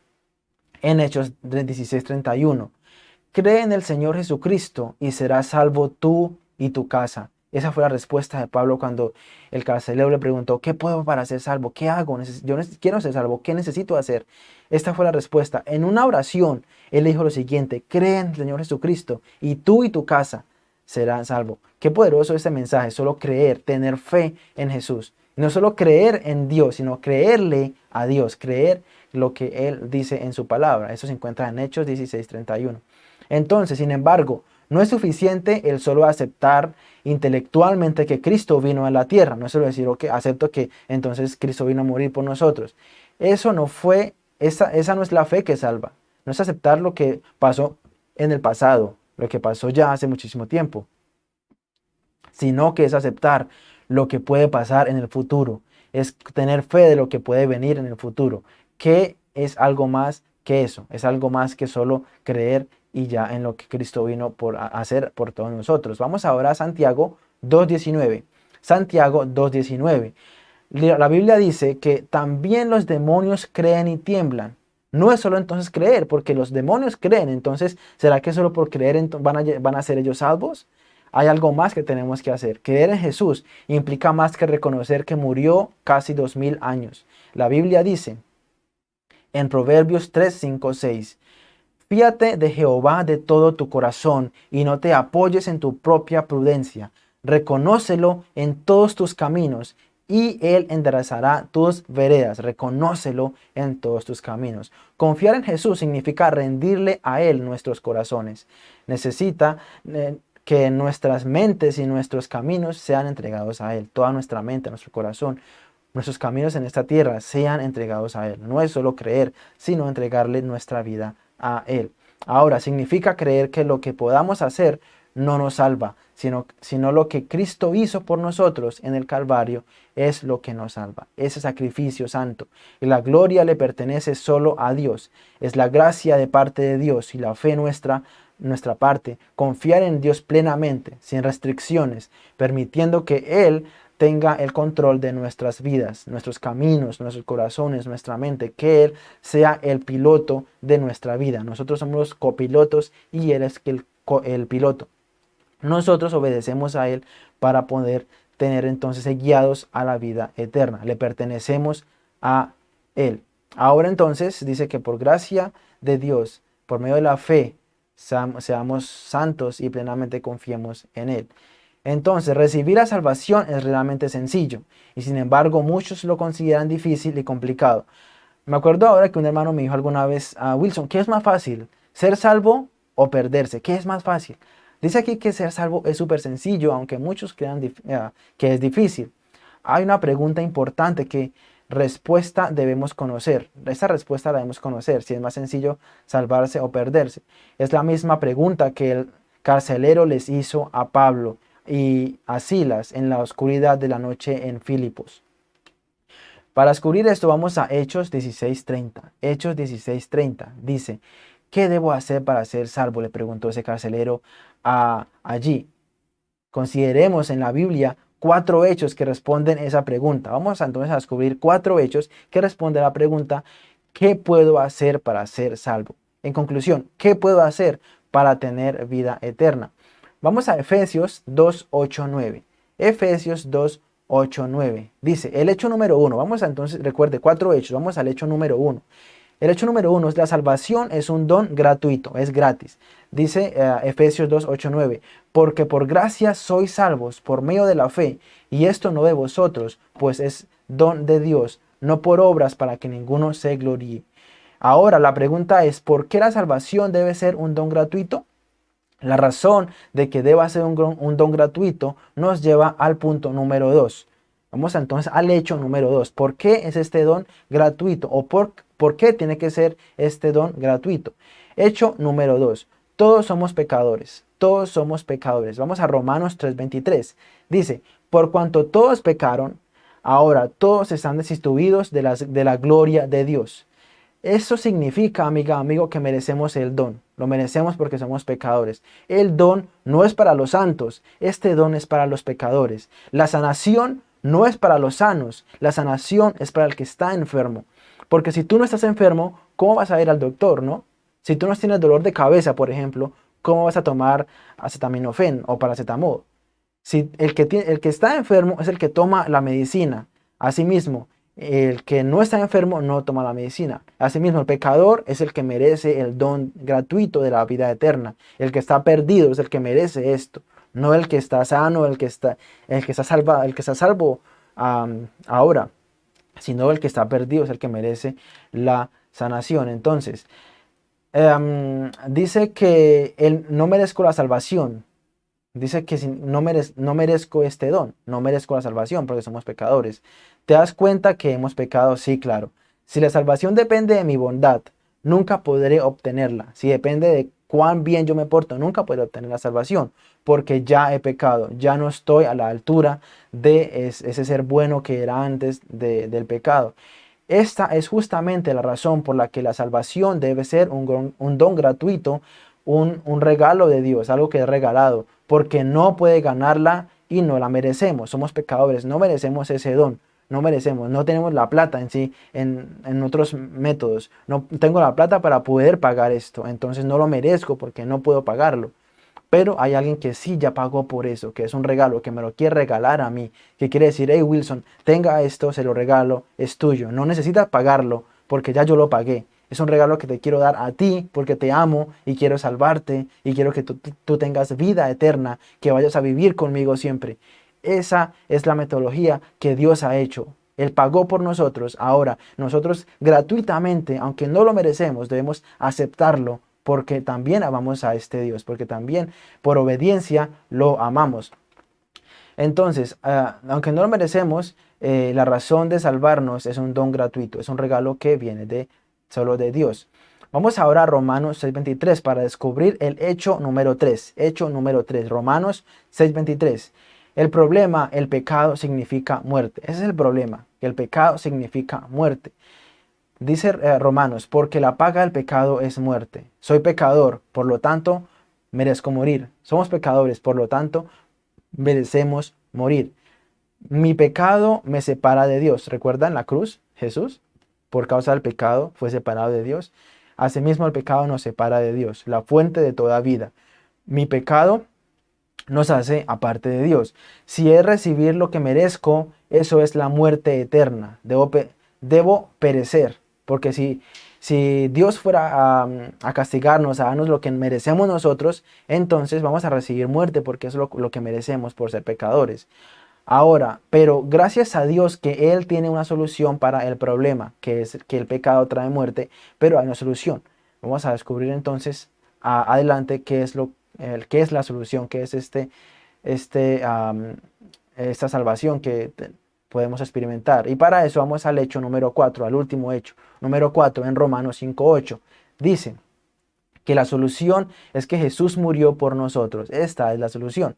En Hechos 16:31, cree en el Señor Jesucristo y serás salvo tú y tu casa. Esa fue la respuesta de Pablo cuando el carcelero le preguntó, ¿qué puedo para ser salvo? ¿Qué hago? Yo quiero ser salvo. ¿Qué necesito hacer? Esta fue la respuesta. En una oración, él dijo lo siguiente, cree en el Señor Jesucristo y tú y tu casa serán salvos. Qué poderoso este mensaje, solo creer, tener fe en Jesús. no solo creer en Dios, sino creerle a Dios, creer lo que Él dice en su palabra. Eso se encuentra en Hechos 16:31. Entonces, sin embargo, no es suficiente el solo aceptar intelectualmente que Cristo vino a la tierra. No es solo decir, ok, acepto que entonces Cristo vino a morir por nosotros. Eso no fue, esa, esa no es la fe que salva. No es aceptar lo que pasó en el pasado, lo que pasó ya hace muchísimo tiempo, sino que es aceptar lo que puede pasar en el futuro, es tener fe de lo que puede venir en el futuro, que es algo más que eso, es algo más que solo creer y ya en lo que Cristo vino por hacer por todos nosotros. Vamos ahora a Santiago 2.19. Santiago 2.19. La Biblia dice que también los demonios creen y tiemblan. No es solo entonces creer, porque los demonios creen. Entonces, ¿será que solo por creer van a, van a ser ellos salvos? Hay algo más que tenemos que hacer. Creer en Jesús implica más que reconocer que murió casi dos mil años. La Biblia dice en Proverbios 3, 5, 6, Fíate de Jehová de todo tu corazón y no te apoyes en tu propia prudencia. Reconócelo en todos tus caminos y Él enderezará tus veredas. Reconócelo en todos tus caminos. Confiar en Jesús significa rendirle a Él nuestros corazones. Necesita eh, que nuestras mentes y nuestros caminos sean entregados a Él. Toda nuestra mente, nuestro corazón, nuestros caminos en esta tierra sean entregados a Él. No es solo creer, sino entregarle nuestra vida a Él. Ahora, significa creer que lo que podamos hacer no nos salva, sino, sino lo que Cristo hizo por nosotros en el Calvario es lo que nos salva, ese sacrificio santo. Y la gloria le pertenece solo a Dios. Es la gracia de parte de Dios y la fe nuestra, nuestra parte, confiar en Dios plenamente, sin restricciones, permitiendo que Él tenga el control de nuestras vidas, nuestros caminos, nuestros corazones, nuestra mente, que Él sea el piloto de nuestra vida. Nosotros somos los copilotos y Él es el, el piloto. Nosotros obedecemos a Él para poder tener entonces guiados a la vida eterna. Le pertenecemos a Él. Ahora entonces dice que por gracia de Dios, por medio de la fe, seamos santos y plenamente confiemos en Él. Entonces, recibir la salvación es realmente sencillo y sin embargo muchos lo consideran difícil y complicado. Me acuerdo ahora que un hermano me dijo alguna vez a Wilson, ¿qué es más fácil? ¿Ser salvo o perderse? ¿Qué es más fácil? Dice aquí que ser salvo es súper sencillo, aunque muchos crean eh, que es difícil. Hay una pregunta importante que respuesta debemos conocer. Esta respuesta la debemos conocer, si es más sencillo salvarse o perderse. Es la misma pregunta que el carcelero les hizo a Pablo y a Silas en la oscuridad de la noche en Filipos. Para descubrir esto vamos a Hechos 16.30. Hechos 16.30 dice, ¿qué debo hacer para ser salvo? Le preguntó ese carcelero a, allí. Consideremos en la Biblia cuatro hechos que responden esa pregunta. Vamos entonces a descubrir cuatro hechos que responden a la pregunta, ¿qué puedo hacer para ser salvo? En conclusión, ¿qué puedo hacer para tener vida eterna? Vamos a Efesios 2, 8, 9. Efesios 2, 8, 9. Dice, el hecho número uno. Vamos a entonces, recuerde, cuatro hechos. Vamos al hecho número uno. El hecho número uno es la salvación es un don gratuito, es gratis. Dice eh, Efesios 2, 8, 9. Porque por gracia sois salvos por medio de la fe, y esto no de vosotros, pues es don de Dios, no por obras para que ninguno se gloríe. Ahora la pregunta es, ¿por qué la salvación debe ser un don gratuito? La razón de que deba ser un, don gratuito nos lleva al punto número 2. Vamos entonces al hecho número 2. ¿Por qué es este don gratuito? ¿O por, por qué tiene que ser este don gratuito? Hecho número 2. Todos somos pecadores. Todos somos pecadores. Vamos a Romanos 3.23. Dice, por cuanto todos pecaron, ahora todos están destituidos de, de la gloria de Dios. Eso significa, amiga, amigo, que merecemos el don. Lo merecemos porque somos pecadores. El don no es para los santos, este don es para los pecadores. La sanación no es para los sanos, la sanación es para el que está enfermo. Porque si tú no estás enfermo, ¿cómo vas a ir al doctor, no? Si tú no tienes dolor de cabeza, por ejemplo, ¿cómo vas a tomar acetaminofén o paracetamol? Si el que, el que está enfermo es el que toma la medicina. Asimismo, el que no está enfermo no toma la medicina. Asimismo, el pecador es el que merece el don gratuito de la vida eterna. El que está perdido es el que merece esto. No el que está sano, el que está, el que está, salva, el que está salvo ahora, sino el que está perdido es el que merece la sanación. Entonces, em, dice que él no merezco la salvación, Dice que no, no merezco este don, no merezco la salvación porque somos pecadores. ¿Te das cuenta que hemos pecado? Sí, claro. Si la salvación depende de mi bondad, nunca podré obtenerla. Si depende cuán bien yo me porto, nunca puedo obtener la salvación, porque ya he pecado, ya no estoy a la altura de ese ser bueno que era antes del pecado. Esta es justamente la razón por la que la salvación debe ser un, don gratuito, un, un regalo de Dios, algo que es regalado, porque no puede ganarla y no la merecemos. Somos pecadores, no merecemos ese don no merecemos, no tenemos la plata en sí, en, otros métodos. No tengo la plata para poder pagar esto, entonces no lo merezco porque no puedo pagarlo. Pero hay alguien que sí ya pagó por eso, que es un regalo, que me lo quiere regalar a mí, que quiere decir, hey Wilson, tenga esto, se lo regalo, es tuyo. No necesitas pagarlo porque ya yo lo pagué. Es un regalo que te quiero dar a ti porque te amo y quiero salvarte y quiero que tú, tú tengas vida eterna, que vayas a vivir conmigo siempre. Esa es la metodología que Dios ha hecho. Él pagó por nosotros. Ahora, nosotros gratuitamente, aunque no lo merecemos, debemos aceptarlo porque también amamos a este Dios, porque también por obediencia lo amamos. Entonces, ah, aunque no lo merecemos, eh, la razón de salvarnos es un don gratuito, es un regalo que viene de solo de Dios. Vamos ahora a Romanos 6.23 para descubrir el hecho número 3. Hecho número 3, Romanos 6.23. El problema, el pecado significa muerte. Ese es el problema, el pecado significa muerte. Dice eh, Romanos, porque la paga del pecado es muerte. Soy pecador, por lo tanto, merezco morir. Somos pecadores, por lo tanto, merecemos morir. Mi pecado me separa de Dios. ¿Recuerdan la cruz? Jesús, por causa del pecado, fue separado de Dios. Asimismo, el pecado nos separa de Dios, la fuente de toda vida. Mi pecado nos hace aparte de Dios. Si es recibir lo que merezco, eso es la muerte eterna. Debo, debo perecer, porque si, si Dios fuera a, castigarnos, a darnos lo que merecemos nosotros, entonces vamos a recibir muerte, porque es lo que merecemos por ser pecadores. Ahora, pero gracias a Dios que Él tiene una solución para el problema, que es que el pecado trae muerte, pero hay una solución. Vamos a descubrir entonces adelante qué es lo qué es la solución, qué es este, este, esta salvación que podemos experimentar. Y para eso vamos al hecho número 4, al último hecho. Número 4 en Romanos 5.8. Dice que la solución es que Jesús murió por nosotros. Esta es la solución.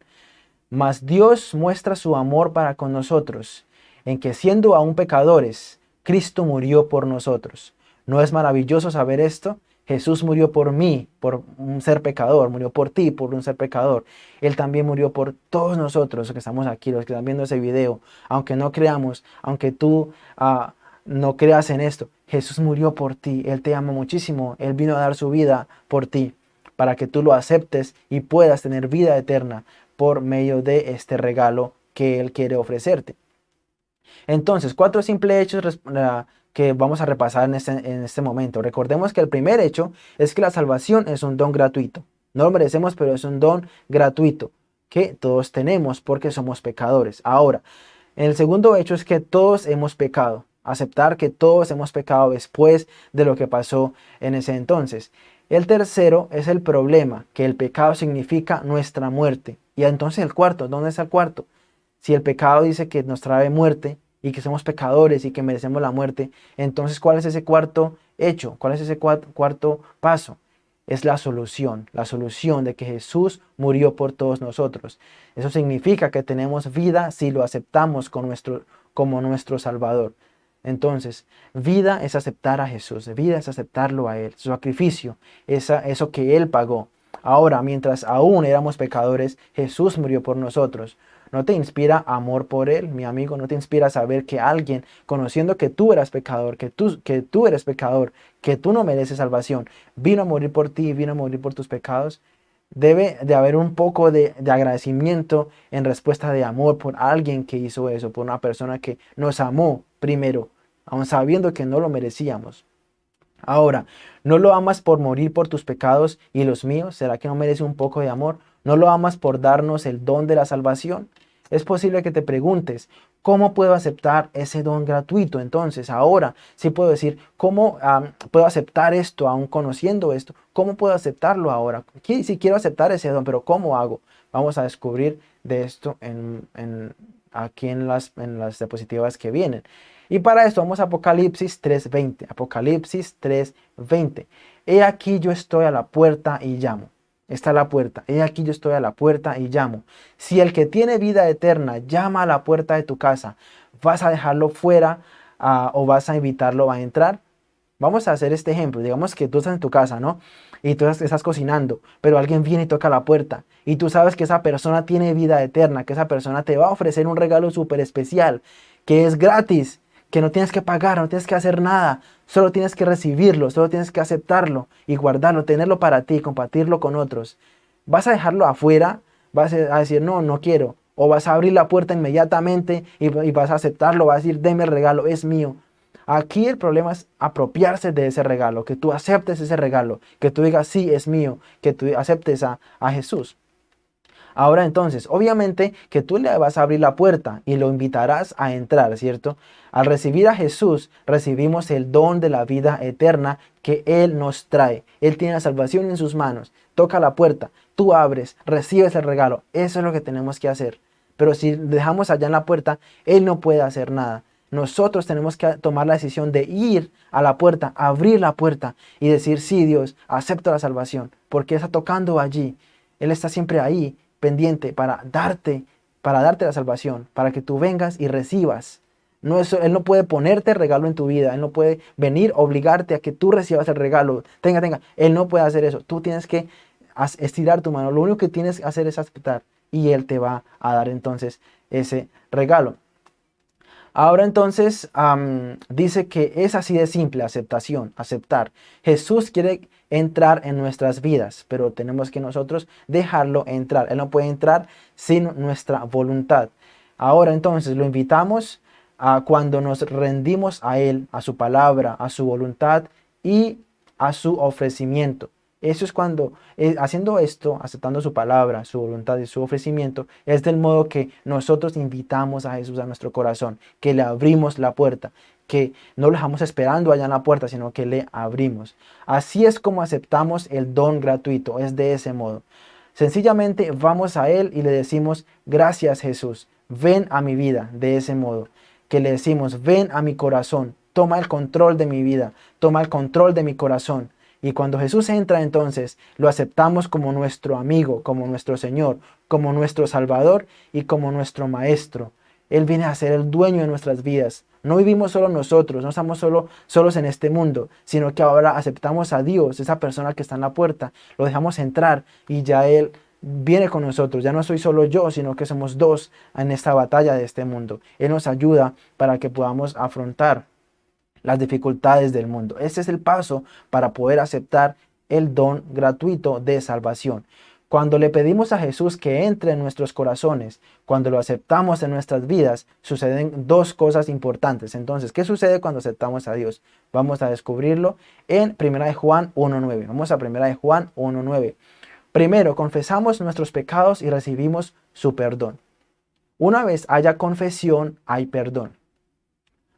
Mas Dios muestra su amor para con nosotros, en que siendo aún pecadores, Cristo murió por nosotros. ¿No es maravilloso saber esto? Jesús murió por mí, por un ser pecador, murió por ti, por un ser pecador. Él también murió por todos nosotros los que estamos aquí, los que están viendo ese video. Aunque no creamos, aunque tú ah, no creas en esto, Jesús murió por ti. Él te ama muchísimo. Él vino a dar su vida por ti, para que tú lo aceptes y puedas tener vida eterna por medio de este regalo que Él quiere ofrecerte. Entonces, cuatro simples hechos que vamos a repasar en este, en este momento. Recordemos que el primer hecho es que la salvación es un don gratuito. No lo merecemos, pero es un don gratuito que todos tenemos porque somos pecadores. Ahora, el segundo hecho es que todos hemos pecado. Aceptar que todos hemos pecado después de lo que pasó en ese entonces. El tercero es el problema, que el pecado significa nuestra muerte. Y entonces el cuarto, ¿dónde está el cuarto? Si el pecado dice que nos trae muerte, y que somos pecadores y que merecemos la muerte, entonces ¿cuál es ese cuarto hecho? ¿Cuál es ese cuarto paso? Es la solución, la solución de que Jesús murió por todos nosotros. Eso significa que tenemos vida si lo aceptamos con nuestro, como nuestro Salvador. Entonces, vida es aceptar a Jesús, vida es aceptarlo a Él, su sacrificio, esa, eso que Él pagó. Ahora, mientras aún éramos pecadores, Jesús murió por nosotros. ¿No te inspira amor por Él, mi amigo? ¿No te inspira saber que alguien, conociendo que tú eras pecador, que tú, que tú eres pecador, que tú no mereces salvación, vino a morir por ti, vino a morir por tus pecados? Debe de haber un poco de, de agradecimiento en respuesta de amor por alguien que hizo eso, por una persona que nos amó primero, aun sabiendo que no lo merecíamos. Ahora, ¿no lo amas por morir por tus pecados y los míos? ¿Será que no merece un poco de amor? ¿No lo amas por darnos el don de la salvación? Es posible que te preguntes, ¿cómo puedo aceptar ese don gratuito? Entonces, ahora sí puedo decir, ¿cómo puedo aceptar esto aún conociendo esto? ¿Cómo puedo aceptarlo ahora? Si quiero aceptar ese don, pero ¿cómo hago? Vamos a descubrir de esto en, aquí en las, en las diapositivas que vienen. Y para esto vamos a Apocalipsis 3.20. Apocalipsis 3.20. He aquí yo estoy a la puerta y llamo. Está la puerta. He aquí yo estoy a la puerta y llamo. Si el que tiene vida eterna llama a la puerta de tu casa, ¿vas a dejarlo fuera ah, o vas a invitarlo a entrar? Vamos a hacer este ejemplo. Digamos que tú estás en tu casa, ¿no? Y tú estás cocinando, pero alguien viene y toca la puerta. Y tú sabes que esa persona tiene vida eterna, que esa persona te va a ofrecer un regalo súper especial, que es gratis, que no tienes que pagar, no tienes que hacer nada. Solo tienes que recibirlo, solo tienes que aceptarlo y guardarlo, tenerlo para ti, compartirlo con otros. ¿Vas a dejarlo afuera? ¿Vas a decir, no, no quiero? ¿O vas a abrir la puerta inmediatamente y, vas a aceptarlo? Vas a decir, deme el regalo, es mío. Aquí el problema es apropiarse de ese regalo, que tú aceptes ese regalo, que tú digas, sí, es mío, que tú aceptes a, a Jesús. Ahora entonces, obviamente que tú le vas a abrir la puerta y lo invitarás a entrar, ¿cierto? Al recibir a Jesús, recibimos el don de la vida eterna que Él nos trae. Él tiene la salvación en sus manos. Toca la puerta, tú abres, recibes el regalo. Eso es lo que tenemos que hacer. Pero si dejamos allá en la puerta, Él no puede hacer nada. Nosotros tenemos que tomar la decisión de ir a la puerta, abrir la puerta y decir, sí Dios, acepto la salvación, porque está tocando allí. Él está siempre ahí, pendiente, para darte, para darte la salvación, para que tú vengas y recibas. No él no puede ponerte regalo en tu vida, Él no puede venir, obligarte a que tú recibas el regalo. Tenga, tenga, Él no puede hacer eso. Tú tienes que estirar tu mano. Lo único que tienes que hacer es aceptar y Él te va a dar entonces ese regalo. Ahora entonces dice que es así de simple, aceptación, aceptar. Jesús quiere entrar en nuestras vidas, pero tenemos que nosotros dejarlo entrar. Él no puede entrar sin nuestra voluntad. Ahora entonces lo invitamos a cuando nos rendimos a Él, a su palabra, a su voluntad y a su ofrecimiento. Eso es cuando, eh, haciendo esto, aceptando su palabra, su voluntad y su ofrecimiento, es del modo que nosotros invitamos a Jesús a nuestro corazón, que le abrimos la puerta, que no lo dejamos esperando allá en la puerta, sino que le abrimos. Así es como aceptamos el don gratuito, es de ese modo. Sencillamente vamos a Él y le decimos, gracias Jesús, ven a mi vida de ese modo. Que le decimos, ven a mi corazón, toma el control de mi vida, toma el control de mi corazón y cuando Jesús entra entonces, lo aceptamos como nuestro amigo, como nuestro Señor, como nuestro Salvador y como nuestro Maestro. Él viene a ser el dueño de nuestras vidas. No vivimos solo nosotros, no estamos solo, solos en este mundo, sino que ahora aceptamos a Dios, esa persona que está en la puerta, lo dejamos entrar y ya Él viene con nosotros. Ya no soy solo yo, sino que somos dos en esta batalla de este mundo. Él nos ayuda para que podamos afrontar las dificultades del mundo. Ese es el paso para poder aceptar el don gratuito de salvación. Cuando le pedimos a Jesús que entre en nuestros corazones, cuando lo aceptamos en nuestras vidas, suceden dos cosas importantes. Entonces, ¿qué sucede cuando aceptamos a Dios? Vamos a descubrirlo en 1 de Juan 1.9. Vamos a 1 de Juan 1.9. Primero, confesamos nuestros pecados y recibimos su perdón. Una vez haya confesión, hay perdón.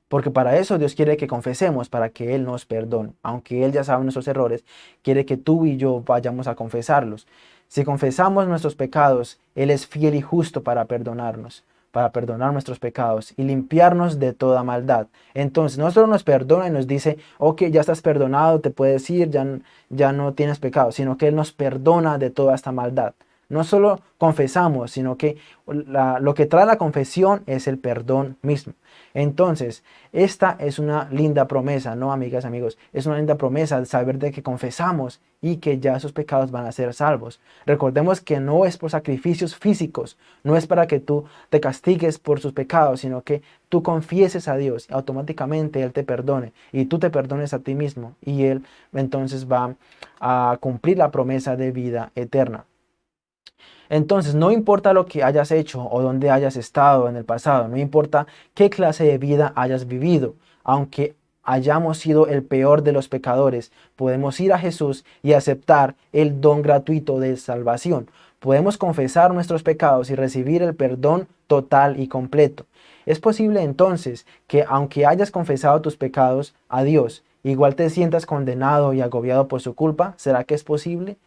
Porque para eso Dios quiere que confesemos, para que Él nos perdone. Aunque Él ya sabe nuestros errores, quiere que tú y yo vayamos a confesarlos. Si confesamos nuestros pecados, Él es fiel y justo para perdonarnos, para perdonar nuestros pecados y limpiarnos de toda maldad. Entonces, no solo nos perdona y nos dice, ok, ya estás perdonado, te puedes ir, ya, ya no tienes pecado, sino que Él nos perdona de toda esta maldad. No solo confesamos, sino que lo que trae la confesión es el perdón mismo. Entonces, esta es una linda promesa, ¿no, amigas, amigos? Es una linda promesa saber de que confesamos y que ya esos pecados van a ser salvos. Recordemos que no es por sacrificios físicos, no es para que tú te castigues por sus pecados, sino que tú confieses a Dios y automáticamente Él te perdone y tú te perdones a ti mismo y Él entonces va a cumplir la promesa de vida eterna. Entonces, no importa lo que hayas hecho o dónde hayas estado en el pasado, no importa qué clase de vida hayas vivido, aunque hayamos sido el peor de los pecadores, podemos ir a Jesús y aceptar el don gratuito de salvación. Podemos confesar nuestros pecados y recibir el perdón total y completo. Es posible entonces que aunque hayas confesado tus pecados a Dios, igual te sientas condenado y agobiado por su culpa. ¿Será que es posible?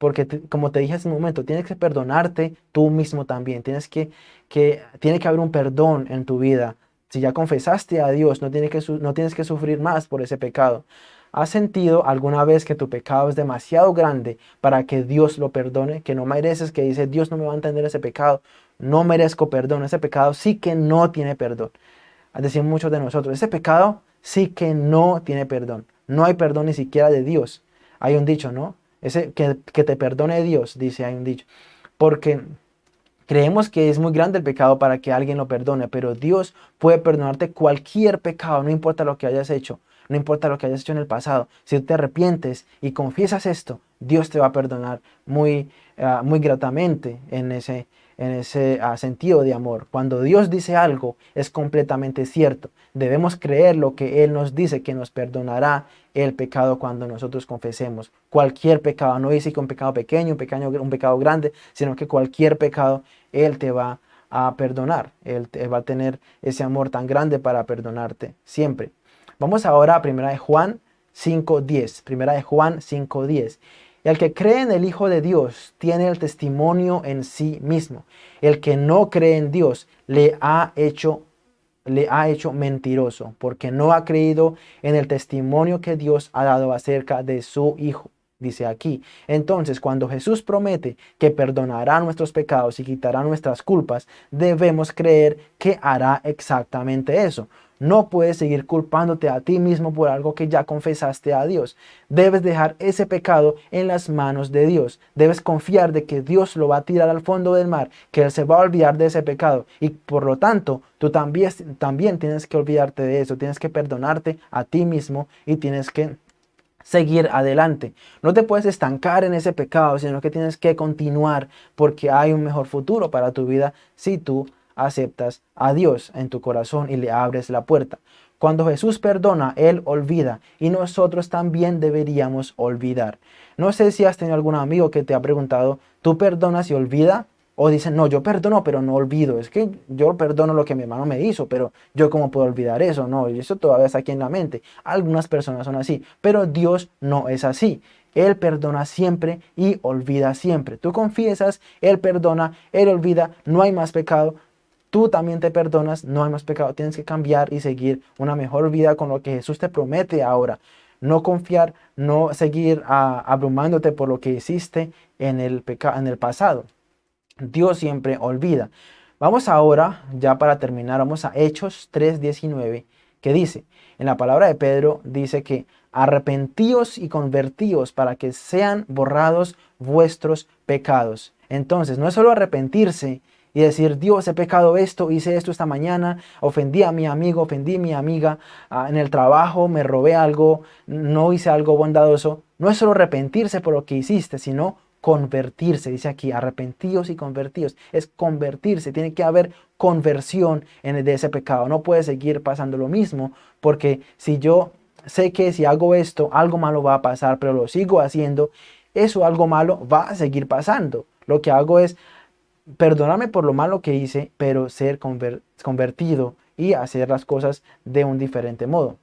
Porque como te dije hace un momento, tienes que perdonarte tú mismo también, tienes que, que, tiene que haber un perdón en tu vida. Si ya confesaste a Dios, no tienes, que, no tienes que sufrir más por ese pecado. ¿Has sentido alguna vez que tu pecado es demasiado grande para que Dios lo perdone? Que no mereces, que dice Dios no me va a entender ese pecado. No merezco perdón. Ese pecado sí que no tiene perdón. Decir muchos de nosotros, ese pecado sí que no tiene perdón. No hay perdón ni siquiera de Dios. Hay un dicho, ¿no? Ese que, que te perdone Dios, dice, hay un dicho. Porque Creemos que es muy grande el pecado para que alguien lo perdone, pero Dios puede perdonarte cualquier pecado, no importa lo que hayas hecho no importa lo que hayas hecho en el pasado, si te arrepientes y confiesas esto, Dios te va a perdonar muy, ah, muy gratamente en ese, en ese ah, sentido de amor. Cuando Dios dice algo, es completamente cierto. Debemos creer lo que Él nos dice, que nos perdonará el pecado cuando nosotros confesemos. Cualquier pecado, no dice que un pecado pequeño, un, pequeño, un pecado grande, sino que cualquier pecado Él te va a perdonar. Él va a tener ese amor tan grande para perdonarte siempre. Vamos ahora a primera de Juan 5.10. Primera de Juan 5.10. El que cree en el Hijo de Dios tiene el testimonio en sí mismo. El que no cree en Dios le ha hecho le ha hecho mentiroso, porque no ha creído en el testimonio que Dios ha dado acerca de su Hijo. Dice aquí, entonces cuando Jesús promete que perdonará nuestros pecados y quitará nuestras culpas, debemos creer que hará exactamente eso. No puedes seguir culpándote a ti mismo por algo que ya confesaste a Dios. Debes dejar ese pecado en las manos de Dios. Debes confiar de que Dios lo va a tirar al fondo del mar, que Él se va a olvidar de ese pecado. Y por lo tanto, tú también, también tienes que olvidarte de eso. Tienes que perdonarte a ti mismo y tienes que seguir adelante. No te puedes estancar en ese pecado, sino que tienes que continuar porque hay un mejor futuro para tu vida si tú aceptas a Dios en tu corazón y le abres la puerta. Cuando Jesús perdona, Él olvida y nosotros también deberíamos olvidar. No sé si has tenido algún amigo que te ha preguntado, ¿tú perdonas y olvida? O dicen, no, yo perdono, pero no olvido. Es que yo perdono lo que mi hermano me hizo, pero yo cómo puedo olvidar eso. No, eso todavía está aquí en la mente. Algunas personas son así, pero Dios no es así. Él perdona siempre y olvida siempre. Tú confiesas, Él perdona, Él olvida, no hay más pecado, tú también te perdonas, no hay más pecado, tienes que cambiar y seguir una mejor vida con lo que Jesús te promete ahora. No confiar, no seguir ah, abrumándote por lo que hiciste en el, en el pasado. Dios siempre olvida. Vamos ahora, ya para terminar, vamos a Hechos 3.19, que dice, en la palabra de Pedro, dice que arrepentíos y convertíos para que sean borrados vuestros pecados. Entonces, no es solo arrepentirse, y decir, Dios, he pecado esto, hice esto esta mañana, ofendí a mi amigo, ofendí a mi amiga, ah, en el trabajo me robé algo, no hice algo bondadoso. No es solo arrepentirse por lo que hiciste, sino convertirse. Dice aquí, arrepentidos y convertidos. Es convertirse, tiene que haber conversión en de ese pecado. No puede seguir pasando lo mismo, porque si yo sé que si hago esto, algo malo va a pasar, pero lo sigo haciendo, eso algo malo va a seguir pasando. Lo que hago es perdonarme por lo malo que hice, pero ser convertido y hacer las cosas de un diferente modo.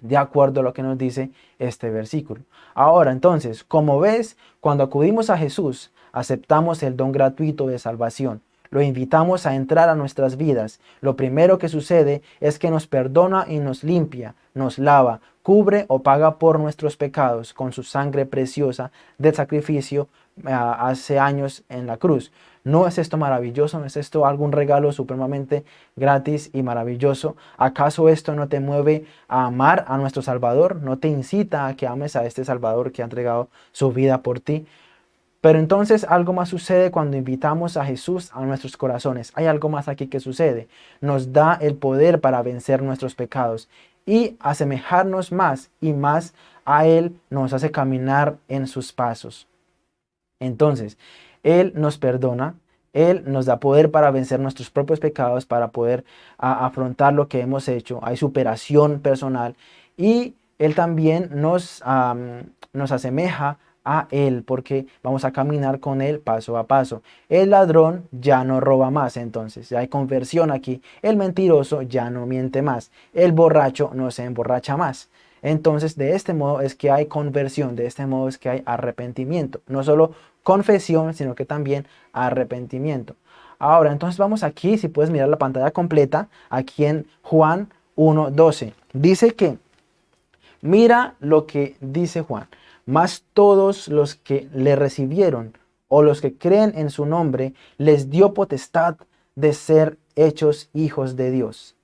De acuerdo a lo que nos dice este versículo. Ahora entonces, como ves, cuando acudimos a Jesús, aceptamos el don gratuito de salvación. Lo invitamos a entrar a nuestras vidas. Lo primero que sucede es que nos perdona y nos limpia, nos lava, cubre o paga por nuestros pecados con su sangre preciosa del sacrificio ah, hace años en la cruz. ¿No es esto maravilloso? ¿No es esto algún regalo supremamente gratis y maravilloso? ¿Acaso esto no te mueve a amar a nuestro Salvador? ¿No te incita a que ames a este Salvador que ha entregado su vida por ti? Pero entonces algo más sucede cuando invitamos a Jesús a nuestros corazones. Hay algo más aquí que sucede. Nos da el poder para vencer nuestros pecados y asemejarnos más y más a Él nos hace caminar en sus pasos. Entonces, él nos perdona, Él nos da poder para vencer nuestros propios pecados, para poder afrontar lo que hemos hecho. Hay superación personal y Él también nos, nos asemeja a Él, porque vamos a caminar con Él paso a paso. El ladrón ya no roba más, entonces ya hay conversión aquí. El mentiroso ya no miente más. El borracho no se emborracha más. Entonces, de este modo es que hay conversión, de este modo es que hay arrepentimiento. No solo confesión, sino que también arrepentimiento. Ahora, entonces vamos aquí, si puedes mirar la pantalla completa, aquí en Juan 1.12. Dice que, mira lo que dice Juan, más todos los que le recibieron o los que creen en su nombre, les dio potestad de ser hechos hijos de Dios.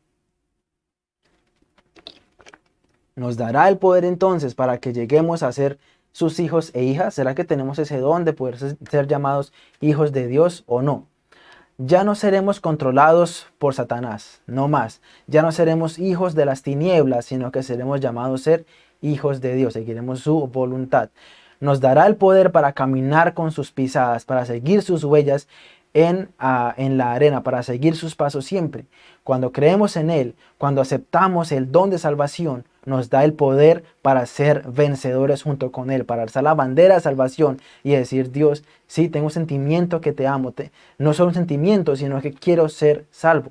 Nos dará el poder entonces para que lleguemos a ser sus hijos e hijas. ¿Será que tenemos ese don de poder ser llamados hijos de Dios o no? Ya no seremos controlados por Satanás, no más. Ya no seremos hijos de las tinieblas, sino que seremos llamados ser hijos de Dios. Seguiremos su voluntad. Nos dará el poder para caminar con sus pisadas, para seguir sus huellas en, ah, en la arena, para seguir sus pasos siempre. Cuando creemos en Él, cuando aceptamos el don de salvación, nos da el poder para ser vencedores junto con Él, para alzar la bandera de salvación y decir, Dios, sí, tengo un sentimiento que te amo, no solo un sentimiento, sino que quiero ser salvo.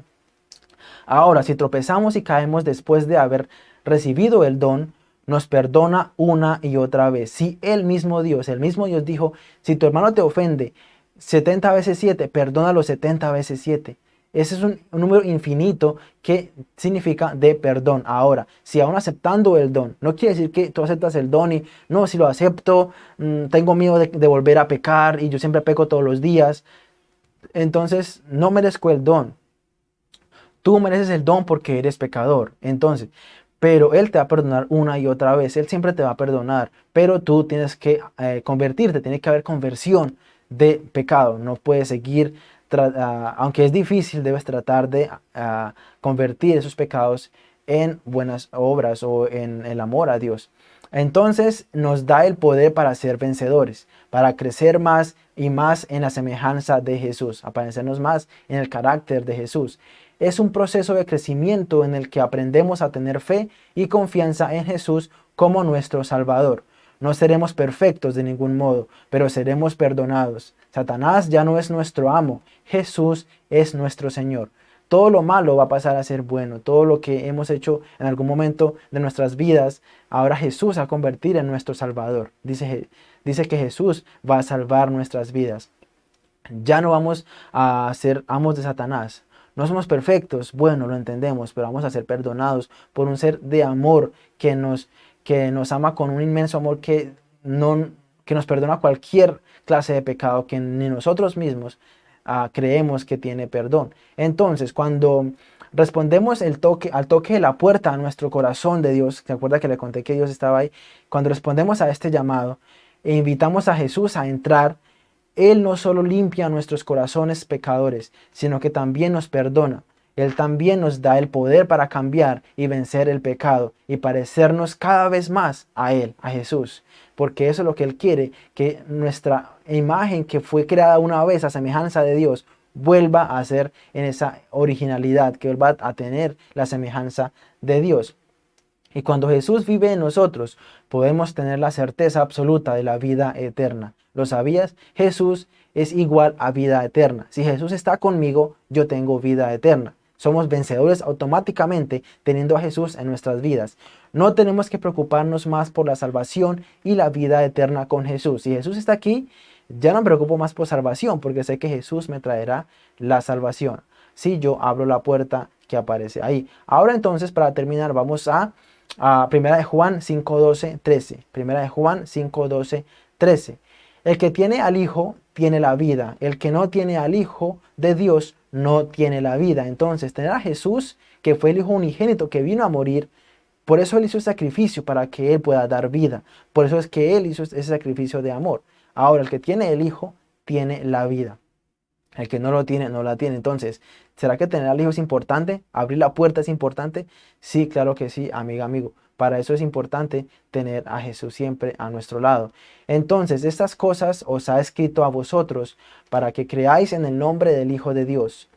Ahora, si tropezamos y caemos después de haber recibido el don, nos perdona una y otra vez. Si el mismo Dios, el mismo Dios dijo, si tu hermano te ofende 70 veces 7, perdona los 70 veces 7. Ese es un, número infinito que significa de perdón. Ahora, si aún aceptando el don, no quiere decir que tú aceptas el don y no, si lo acepto, mm, tengo miedo de, volver a pecar y yo siempre peco todos los días. Entonces, no merezco el don. Tú mereces el don porque eres pecador. Entonces, pero Él te va a perdonar una y otra vez. Él siempre te va a perdonar, pero tú tienes que eh, convertirte, tiene que haber conversión de pecado. No puedes seguir aunque es difícil, debes tratar de ah, convertir esos pecados en buenas obras o en el amor a Dios. Entonces nos da el poder para ser vencedores, para crecer más y más en la semejanza de Jesús, aparecernos más en el carácter de Jesús. Es un proceso de crecimiento en el que aprendemos a tener fe y confianza en Jesús como nuestro Salvador. No seremos perfectos de ningún modo, pero seremos perdonados. Satanás ya no es nuestro amo, Jesús es nuestro Señor. Todo lo malo va a pasar a ser bueno. Todo lo que hemos hecho en algún momento de nuestras vidas, ahora Jesús va a convertir en nuestro Salvador. Dice, que Jesús va a salvar nuestras vidas. Ya no vamos a ser amos de Satanás. No somos perfectos, bueno, lo entendemos, pero vamos a ser perdonados por un ser de amor que nos que nos ama con un inmenso amor que, no, que nos perdona cualquier clase de pecado que ni nosotros mismos ah, creemos que tiene perdón. Entonces, cuando respondemos al toque de la puerta a nuestro corazón de Dios, ¿se acuerda que le conté que Dios estaba ahí? Cuando respondemos a este llamado e invitamos a Jesús a entrar, Él no solo limpia nuestros corazones pecadores, sino que también nos perdona. Él también nos da el poder para cambiar y vencer el pecado y parecernos cada vez más a Él, a Jesús. Porque eso es lo que Él quiere, que nuestra imagen que fue creada una vez a semejanza de Dios vuelva a ser en esa originalidad, que vuelva a tener la semejanza de Dios. Y cuando Jesús vive en nosotros, podemos tener la certeza absoluta de la vida eterna. ¿Lo sabías? Jesús es igual a vida eterna. Si Jesús está conmigo, yo tengo vida eterna. Somos vencedores automáticamente teniendo a Jesús en nuestras vidas. No tenemos que preocuparnos más por la salvación y la vida eterna con Jesús. Si Jesús está aquí, ya no me preocupo más por salvación porque sé que Jesús me traerá la salvación. Si yo abro la puerta que aparece ahí. Ahora entonces, para terminar, vamos a, a 1 de Juan 5, 12, 13. Primera de Juan 5, 12, 13. El que tiene al Hijo tiene la vida. El que no tiene al Hijo de Dios no tiene la vida. Entonces, tener a Jesús, que fue el Hijo unigénito que vino a morir, por eso Él hizo el sacrificio para que Él pueda dar vida. Por eso es que Él hizo ese sacrificio de amor. Ahora, el que tiene el Hijo, tiene la vida. El que no lo tiene, no la tiene. Entonces, ¿será que tener al Hijo es importante? ¿Abrir la puerta es importante? Sí, claro que sí, amiga, amigo. Para eso es importante tener a Jesús siempre a nuestro lado. Entonces, estas cosas os ha escrito a vosotros para que creáis en el nombre del Hijo de Dios,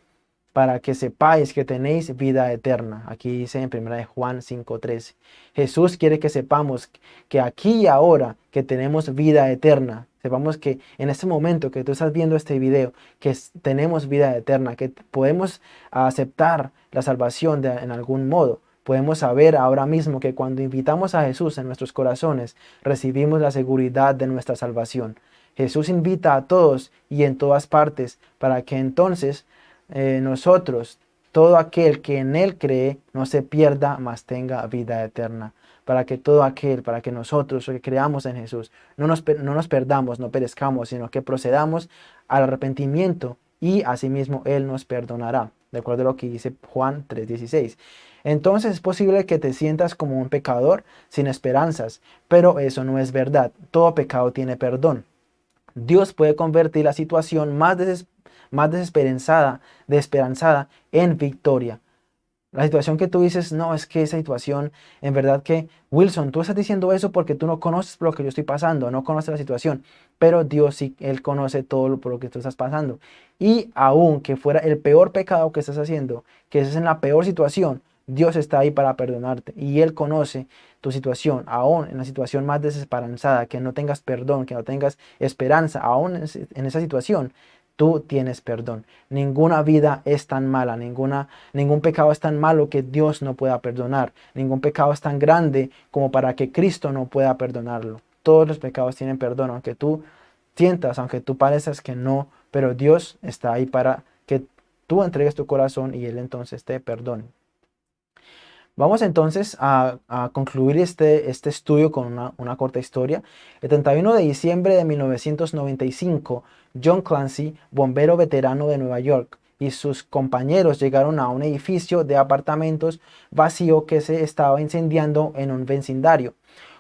para que sepáis que tenéis vida eterna. Aquí dice en 1 Juan 5.13. Jesús quiere que sepamos que aquí y ahora que tenemos vida eterna. Sepamos que en este momento que tú estás viendo este video, que tenemos vida eterna, que podemos aceptar la salvación de, en algún modo podemos saber ahora mismo que cuando invitamos a Jesús en nuestros corazones, recibimos la seguridad de nuestra salvación. Jesús invita a todos y en todas partes para que entonces eh, nosotros, todo aquel que en Él cree, no se pierda, mas tenga vida eterna. Para que todo aquel, para que nosotros que creamos en Jesús, no nos, no nos perdamos, no perezcamos, sino que procedamos al arrepentimiento y asimismo Él nos perdonará. De acuerdo a lo que dice Juan 3.16. Entonces es posible que te sientas como un pecador sin esperanzas, pero eso no es verdad. Todo pecado tiene perdón. Dios puede convertir la situación más, más desesperanzada, desesperanzada en victoria. La situación que tú dices, no, es que esa situación, en verdad que, Wilson, tú estás diciendo eso porque tú no conoces lo que yo estoy pasando, no conoces la situación, pero Dios sí, Él conoce todo lo, por lo que tú estás pasando. Y aun que fuera el peor pecado que estás haciendo, que estés en la peor situación, Dios está ahí para perdonarte y Él conoce tu situación, aún en la situación más desesperanzada, que no tengas perdón, que no tengas esperanza, aún en esa situación, tú tienes perdón. Ninguna vida es tan mala, ninguna, ningún pecado es tan malo que Dios no pueda perdonar. Ningún pecado es tan grande como para que Cristo no pueda perdonarlo. Todos los pecados tienen perdón, aunque tú sientas, aunque tú parezcas que no, pero Dios está ahí para que tú entregues tu corazón y Él entonces te perdone. Vamos entonces a, concluir este, este, estudio con una, corta historia. El 31 de diciembre de 1995, John Clancy, bombero veterano de Nueva York, y sus compañeros llegaron a un edificio de apartamentos vacío que se estaba incendiando en un vecindario.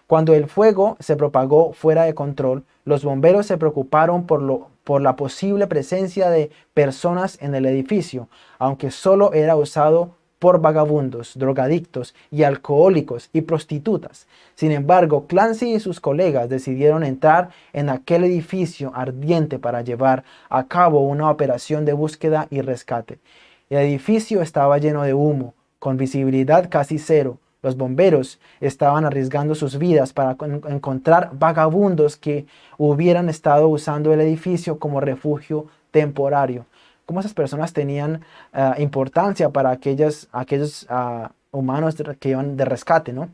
Cuando el fuego se propagó fuera de control, los bomberos se preocuparon por, por la posible presencia de personas en el edificio, aunque solo era usado por vagabundos, drogadictos y alcohólicos y prostitutas. Sin embargo, Clancy y sus colegas decidieron entrar en aquel edificio ardiente para llevar a cabo una operación de búsqueda y rescate. El edificio estaba lleno de humo, con visibilidad casi cero. Los bomberos estaban arriesgando sus vidas para encontrar vagabundos que hubieran estado usando el edificio como refugio temporario cómo esas personas tenían ah, importancia para aquellos ah, humanos que iban de rescate, ¿no?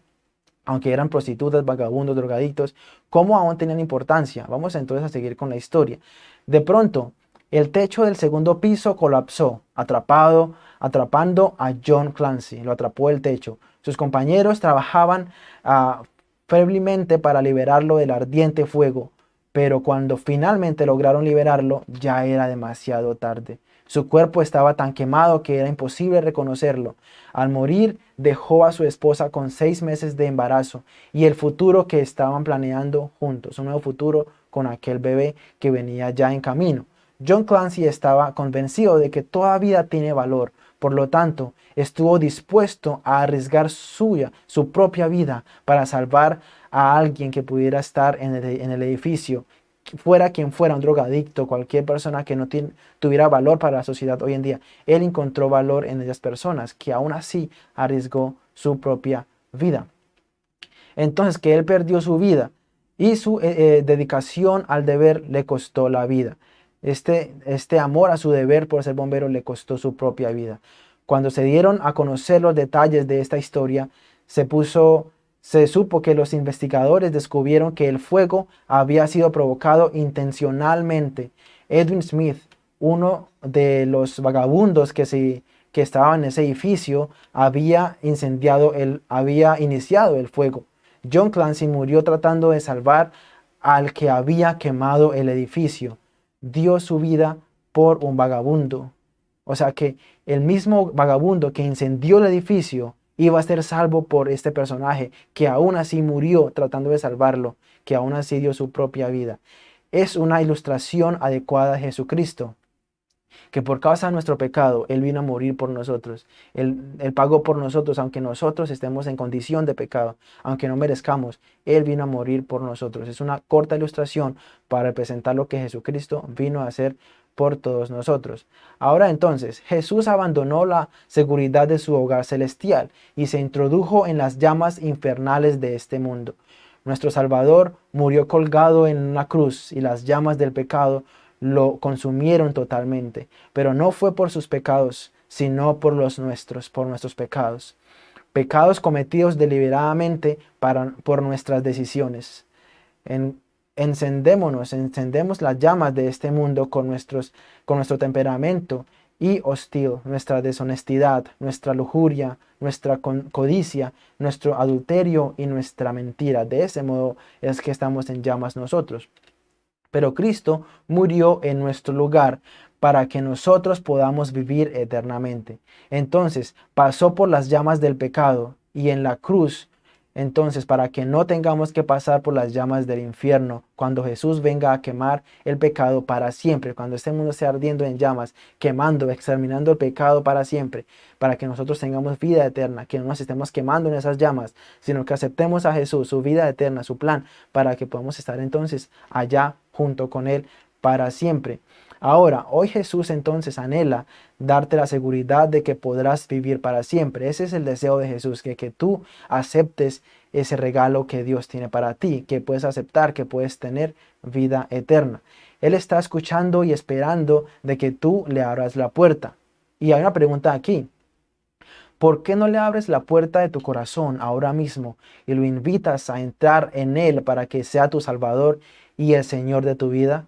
Aunque eran prostitutas, vagabundos, drogadictos, ¿cómo aún tenían importancia? Vamos entonces a seguir con la historia. De pronto, el techo del segundo piso colapsó, atrapado, atrapando a John Clancy. Lo atrapó el techo. Sus compañeros trabajaban uh, febrilmente para liberarlo del ardiente fuego pero cuando finalmente lograron liberarlo ya era demasiado tarde. Su cuerpo estaba tan quemado que era imposible reconocerlo. Al morir dejó a su esposa con seis meses de embarazo y el futuro que estaban planeando juntos, un nuevo futuro con aquel bebé que venía ya en camino. John Clancy estaba convencido de que toda vida tiene valor, por lo tanto, estuvo dispuesto a arriesgar suya, su propia vida para salvar a alguien que pudiera estar en el, edificio, fuera quien fuera, un drogadicto, cualquier persona que no tuviera valor para la sociedad hoy en día. Él encontró valor en esas personas que aún así arriesgó su propia vida. Entonces, que él perdió su vida y su eh, eh, dedicación al deber le costó la vida. Este, este amor a su deber por ser bombero le costó su propia vida. Cuando se dieron a conocer los detalles de esta historia, se supo que los investigadores descubrieron que el fuego había sido provocado intencionalmente. Edwin Smith, uno de los vagabundos que, se, que estaba en ese edificio, había, incendiado el, había iniciado el fuego. John Clancy murió tratando de salvar al que había quemado el edificio. Dio su vida por un vagabundo. O sea que el mismo vagabundo que incendió el edificio iba a ser salvo por este personaje que aún así murió tratando de salvarlo, que aún así dio su propia vida. Es una ilustración adecuada de Jesucristo, que por causa de nuestro pecado, Él vino a morir por nosotros. Él, él, pagó por nosotros, aunque nosotros estemos en condición de pecado, aunque no merezcamos, Él vino a morir por nosotros. Es una corta ilustración para representar lo que Jesucristo vino a hacer por todos nosotros. Ahora entonces, Jesús abandonó la seguridad de su hogar celestial y se introdujo en las llamas infernales de este mundo. Nuestro Salvador murió colgado en una cruz y las llamas del pecado lo consumieron totalmente, pero no fue por sus pecados, sino por los nuestros, por nuestros pecados. pecados cometidos deliberadamente para, por nuestras decisiones. En, encendémonos, encendemos las llamas de este mundo con, nuestros, con nuestro temperamento y hostil, nuestra deshonestidad, nuestra lujuria, nuestra codicia, nuestro adulterio y nuestra mentira. De ese modo es que estamos en llamas nosotros. Pero Cristo murió en nuestro lugar para que nosotros podamos vivir eternamente. Entonces pasó por las llamas del pecado y en la cruz entonces, para que no tengamos que pasar por las llamas del infierno, cuando Jesús venga a quemar el pecado para siempre, cuando este mundo esté ardiendo en llamas, quemando, exterminando el pecado para siempre, para que nosotros tengamos vida eterna, que no nos estemos quemando en esas llamas, sino que aceptemos a Jesús, su vida eterna, su plan, para que podamos estar entonces allá junto con Él para siempre. Ahora, hoy Jesús entonces anhela darte la seguridad de que podrás vivir para siempre. Ese es el deseo de Jesús, que, que tú aceptes ese regalo que Dios tiene para ti, que puedes aceptar, que puedes tener vida eterna. Él está escuchando y esperando de que tú le abras la puerta. Y hay una pregunta aquí. ¿Por qué no le abres la puerta de tu corazón ahora mismo y lo invitas a entrar en Él para que sea tu Salvador y el Señor de tu vida?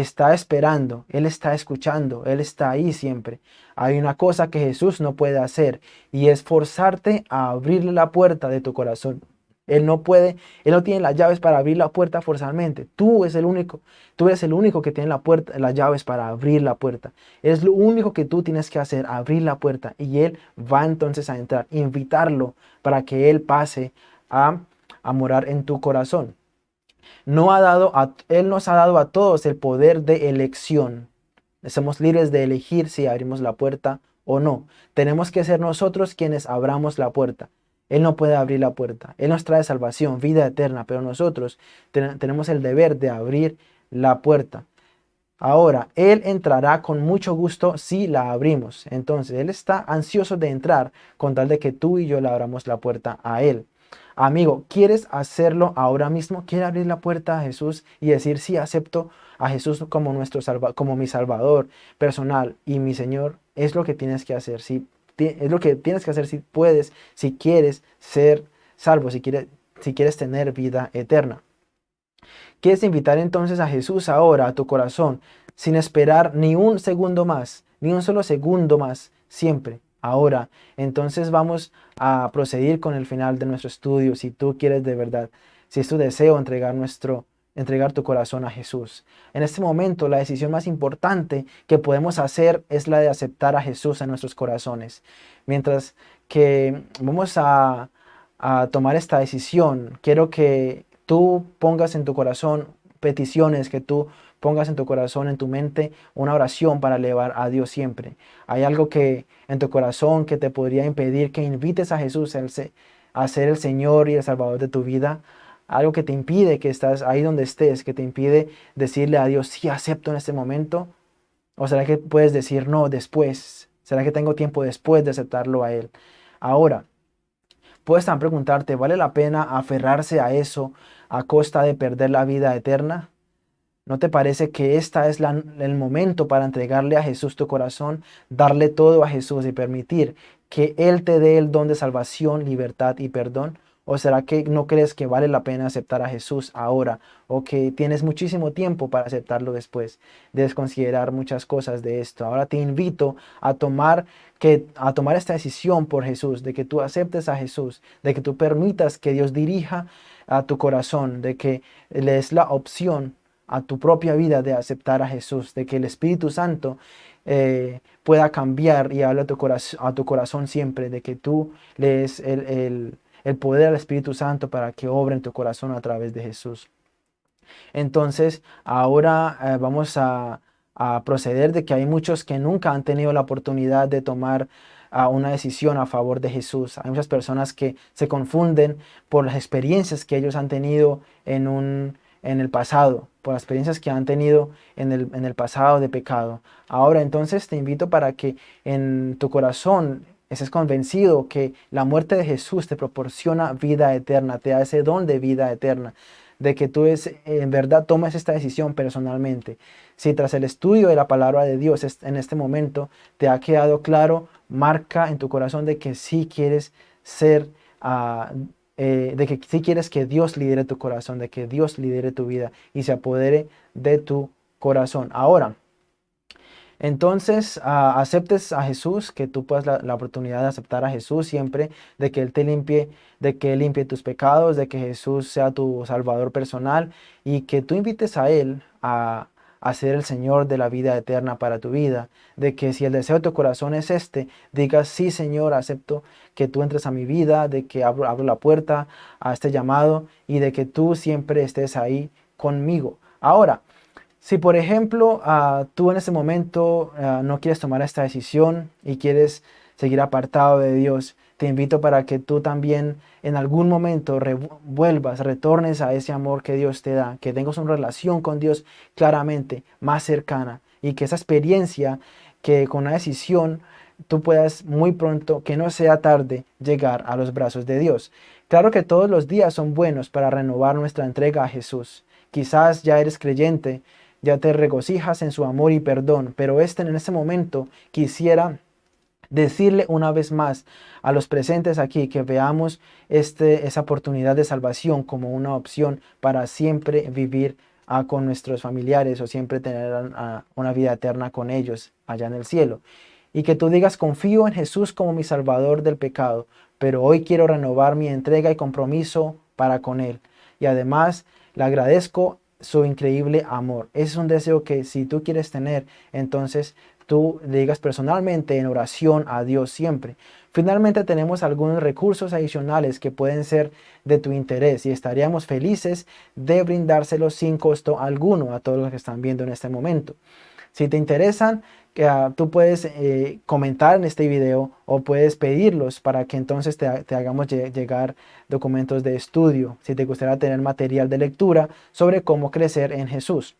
Está esperando, Él está escuchando, Él está ahí siempre. Hay una cosa que Jesús no puede hacer y es forzarte a abrirle la puerta de tu corazón. Él no puede, Él no tiene las llaves para abrir la puerta forzadamente. Tú es el único, tú eres el único que tiene la puerta, las llaves para abrir la puerta. Es lo único que tú tienes que hacer, abrir la puerta y Él va entonces a entrar, invitarlo para que Él pase a, a morar en tu corazón no ha dado a, Él nos ha dado a todos el poder de elección. Somos libres de elegir si abrimos la puerta o no. Tenemos que ser nosotros quienes abramos la puerta. Él no puede abrir la puerta. Él nos trae salvación, vida eterna, pero nosotros tenemos el deber de abrir la puerta. Ahora, Él entrará con mucho gusto si la abrimos. Entonces, Él está ansioso de entrar con tal de que tú y yo le abramos la puerta a Él. Amigo, ¿quieres hacerlo ahora mismo? ¿Quieres abrir la puerta a Jesús y decir, sí, acepto a Jesús como, nuestro como mi Salvador personal y mi Señor? Es lo que tienes que hacer. Si, es lo que tienes que hacer si puedes, si quieres ser salvo, si quieres, si quieres tener vida eterna. ¿Quieres invitar entonces a Jesús ahora a tu corazón sin esperar ni un segundo más, ni un solo segundo más, siempre? Ahora. Entonces vamos a proceder con el final de nuestro estudio. Si tú quieres de verdad, si es tu deseo entregar, nuestro, entregar tu corazón a Jesús. En este momento la decisión más importante que podemos hacer es la de aceptar a Jesús en nuestros corazones. Mientras que vamos a, a tomar esta decisión, quiero que tú pongas en tu corazón peticiones que tú pongas en tu corazón, en tu mente, una oración para elevar a Dios siempre. Hay algo que en tu corazón que te podría impedir que invites a Jesús a ser el Señor y el Salvador de tu vida. Algo que te impide que estás ahí donde estés, que te impide decirle a Dios, sí, acepto en este momento. ¿O será que puedes decir no después? ¿Será que tengo tiempo después de aceptarlo a Él? Ahora, puedes también preguntarte, ¿vale la pena aferrarse a eso a costa de perder la vida eterna? ¿No te parece que este es el momento para entregarle a Jesús tu corazón, darle todo a Jesús y permitir que Él te dé el don de salvación, libertad y perdón? ¿O será que no crees que vale la pena aceptar a Jesús ahora o que tienes muchísimo tiempo para aceptarlo después? Debes considerar muchas cosas de esto. Ahora te invito a tomar, que, a tomar esta decisión por Jesús, de que tú aceptes a Jesús, de que tú permitas que Dios dirija a tu corazón, de que le des la opción a tu propia vida de aceptar a Jesús, de que el Espíritu Santo eh, pueda cambiar y hablar a tu, corazón, a tu corazón siempre, de que tú lees el, el, poder al Espíritu Santo para que obre en tu corazón a través de Jesús. Entonces, ahora eh, vamos a, a, proceder de que hay muchos que nunca han tenido la oportunidad de tomar ah, una decisión a favor de Jesús. Hay muchas personas que se confunden por las experiencias que ellos han tenido en un en el pasado, por las experiencias que han tenido en el, en el pasado de pecado. Ahora entonces te invito para que en tu corazón estés convencido que la muerte de Jesús te proporciona vida eterna, te da ese don de vida eterna, de que tú es, en verdad tomes esta decisión personalmente. Si tras el estudio de la palabra de Dios en este momento te ha quedado claro, marca en tu corazón de que sí quieres ser, ah, eh, de que si quieres que Dios lidere tu corazón, de que Dios lidere tu vida y se apodere de tu corazón. Ahora, entonces ah, aceptes a Jesús, que tú puedas la, la, oportunidad de aceptar a Jesús siempre, de que Él te limpie, de que Él limpie tus pecados, de que Jesús sea tu salvador personal y que tú invites a Él a, a ser el Señor de la vida eterna para tu vida, de que si el deseo de tu corazón es este, digas, sí Señor, acepto que tú entres a mi vida, de que abro, abro la puerta a este llamado y de que tú siempre estés ahí conmigo. Ahora, si por ejemplo uh, tú en este momento uh, no quieres tomar esta decisión y quieres seguir apartado de Dios, te invito para que tú también en algún momento vuelvas, retornes a ese amor que Dios te da, que tengas una relación con Dios claramente más cercana y que esa experiencia que con una decisión tú puedas muy pronto, que no sea tarde, llegar a los brazos de Dios. Claro que todos los días son buenos para renovar nuestra entrega a Jesús. Quizás ya eres creyente, ya te regocijas en su amor y perdón, pero este en este momento quisiera decirle una vez más a los presentes aquí que veamos este, esa oportunidad de salvación como una opción para siempre vivir ah, con nuestros familiares o siempre tener ah, una vida eterna con ellos allá en el cielo. Y que tú digas, confío en Jesús como mi salvador del pecado, pero hoy quiero renovar mi entrega y compromiso para con Él. Y además le agradezco su increíble amor. Es un deseo que si tú quieres tener, entonces tú digas personalmente en oración a Dios siempre. Finalmente tenemos algunos recursos adicionales que pueden ser de tu interés y estaríamos felices de brindárselos sin costo alguno a todos los que están viendo en este momento. Si te interesan, uh, tú puedes eh, comentar en este video o puedes pedirlos para que entonces te, te hagamos llegar documentos de estudio, si te gustaría tener material de lectura sobre cómo crecer en Jesús.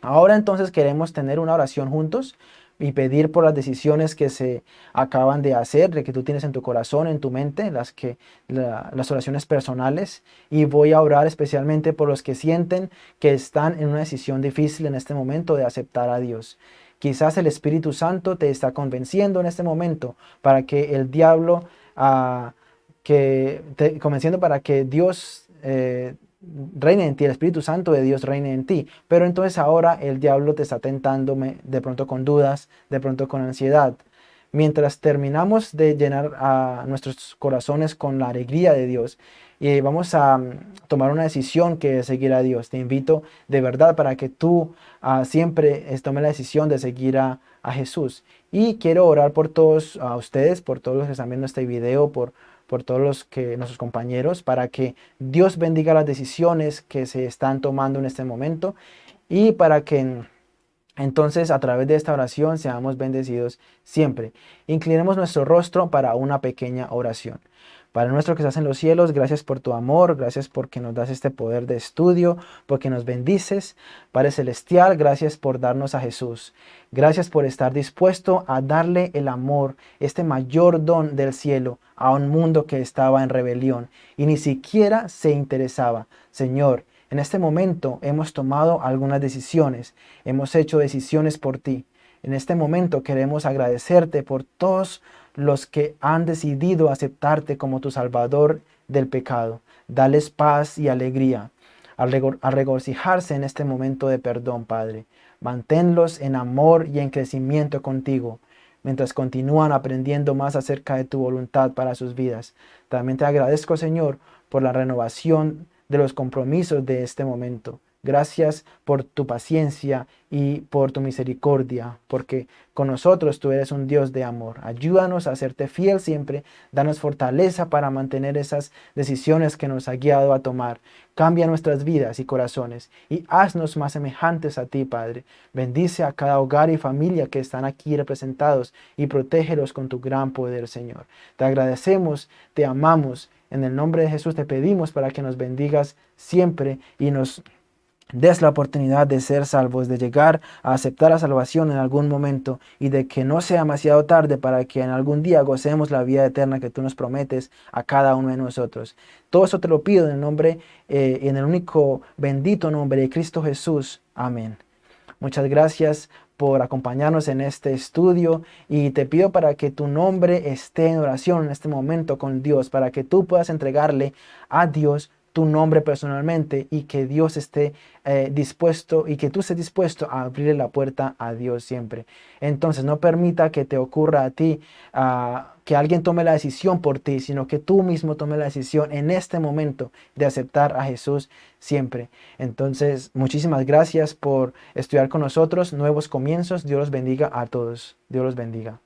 Ahora entonces queremos tener una oración juntos y pedir por las decisiones que se acaban de hacer, de que tú tienes en tu corazón, en tu mente, las, que, las oraciones personales. Y voy a orar especialmente por los que sienten que están en una decisión difícil en este momento de aceptar a Dios. Quizás el Espíritu Santo te está convenciendo en este momento para que el diablo, uh, que te, convenciendo para que Dios eh, reine en ti, el Espíritu Santo de Dios reine en ti. Pero entonces ahora el diablo te está tentando de pronto con dudas, de pronto con ansiedad. Mientras terminamos de llenar a nuestros corazones con la alegría de Dios y vamos a mm, tomar una decisión que es seguir a Dios. Te invito de verdad para que tú uh, siempre tomes la decisión de seguir a, a Jesús. Y quiero orar por todos a ustedes, por todos los que están viendo este video, por por todos los que, nuestros compañeros, para que Dios bendiga las decisiones que se están tomando en este momento y para que entonces a través de esta oración seamos bendecidos siempre. Inclinemos nuestro rostro para una pequeña oración. Padre nuestro que estás en los cielos, gracias por tu amor, gracias porque nos das este poder de estudio, porque nos bendices. Padre Celestial, gracias por darnos a Jesús. Gracias por estar dispuesto a darle el amor, este mayor don del cielo, a un mundo que estaba en rebelión y ni siquiera se interesaba. Señor, en este momento hemos tomado algunas decisiones, hemos hecho decisiones por ti. En este momento queremos agradecerte por todos los que han decidido aceptarte como tu Salvador del pecado. Dales paz y alegría al, regocijarse en este momento de perdón, Padre. Manténlos en amor y en crecimiento contigo, mientras continúan aprendiendo más acerca de tu voluntad para sus vidas. También te agradezco, Señor, por la renovación de los compromisos de este momento. Gracias por tu paciencia y por tu misericordia, porque con nosotros tú eres un Dios de amor. Ayúdanos a serte fiel siempre, danos fortaleza para mantener esas decisiones que nos ha guiado a tomar. Cambia nuestras vidas y corazones y haznos más semejantes a ti, Padre. Bendice a cada hogar y familia que están aquí representados y protégelos con tu gran poder, Señor. Te agradecemos, te amamos. En el nombre de Jesús te pedimos para que nos bendigas siempre y nos des la oportunidad de ser salvos, de llegar a aceptar la salvación en algún momento y de que no sea demasiado tarde para que en algún día gocemos la vida eterna que tú nos prometes a cada uno de nosotros. Todo eso te lo pido en el nombre, eh, en el único bendito nombre de Cristo Jesús. Amén. Muchas gracias por acompañarnos en este estudio y te pido para que tu nombre esté en oración en este momento con Dios, para que tú puedas entregarle a Dios tu nombre personalmente y que Dios esté eh, dispuesto y que tú estés dispuesto a abrirle la puerta a Dios siempre. Entonces no permita que te ocurra a ti ah, que alguien tome la decisión por ti, sino que tú mismo tome la decisión en este momento de aceptar a Jesús siempre. Entonces muchísimas gracias por estudiar con nosotros, nuevos comienzos. Dios los bendiga a todos. Dios los bendiga.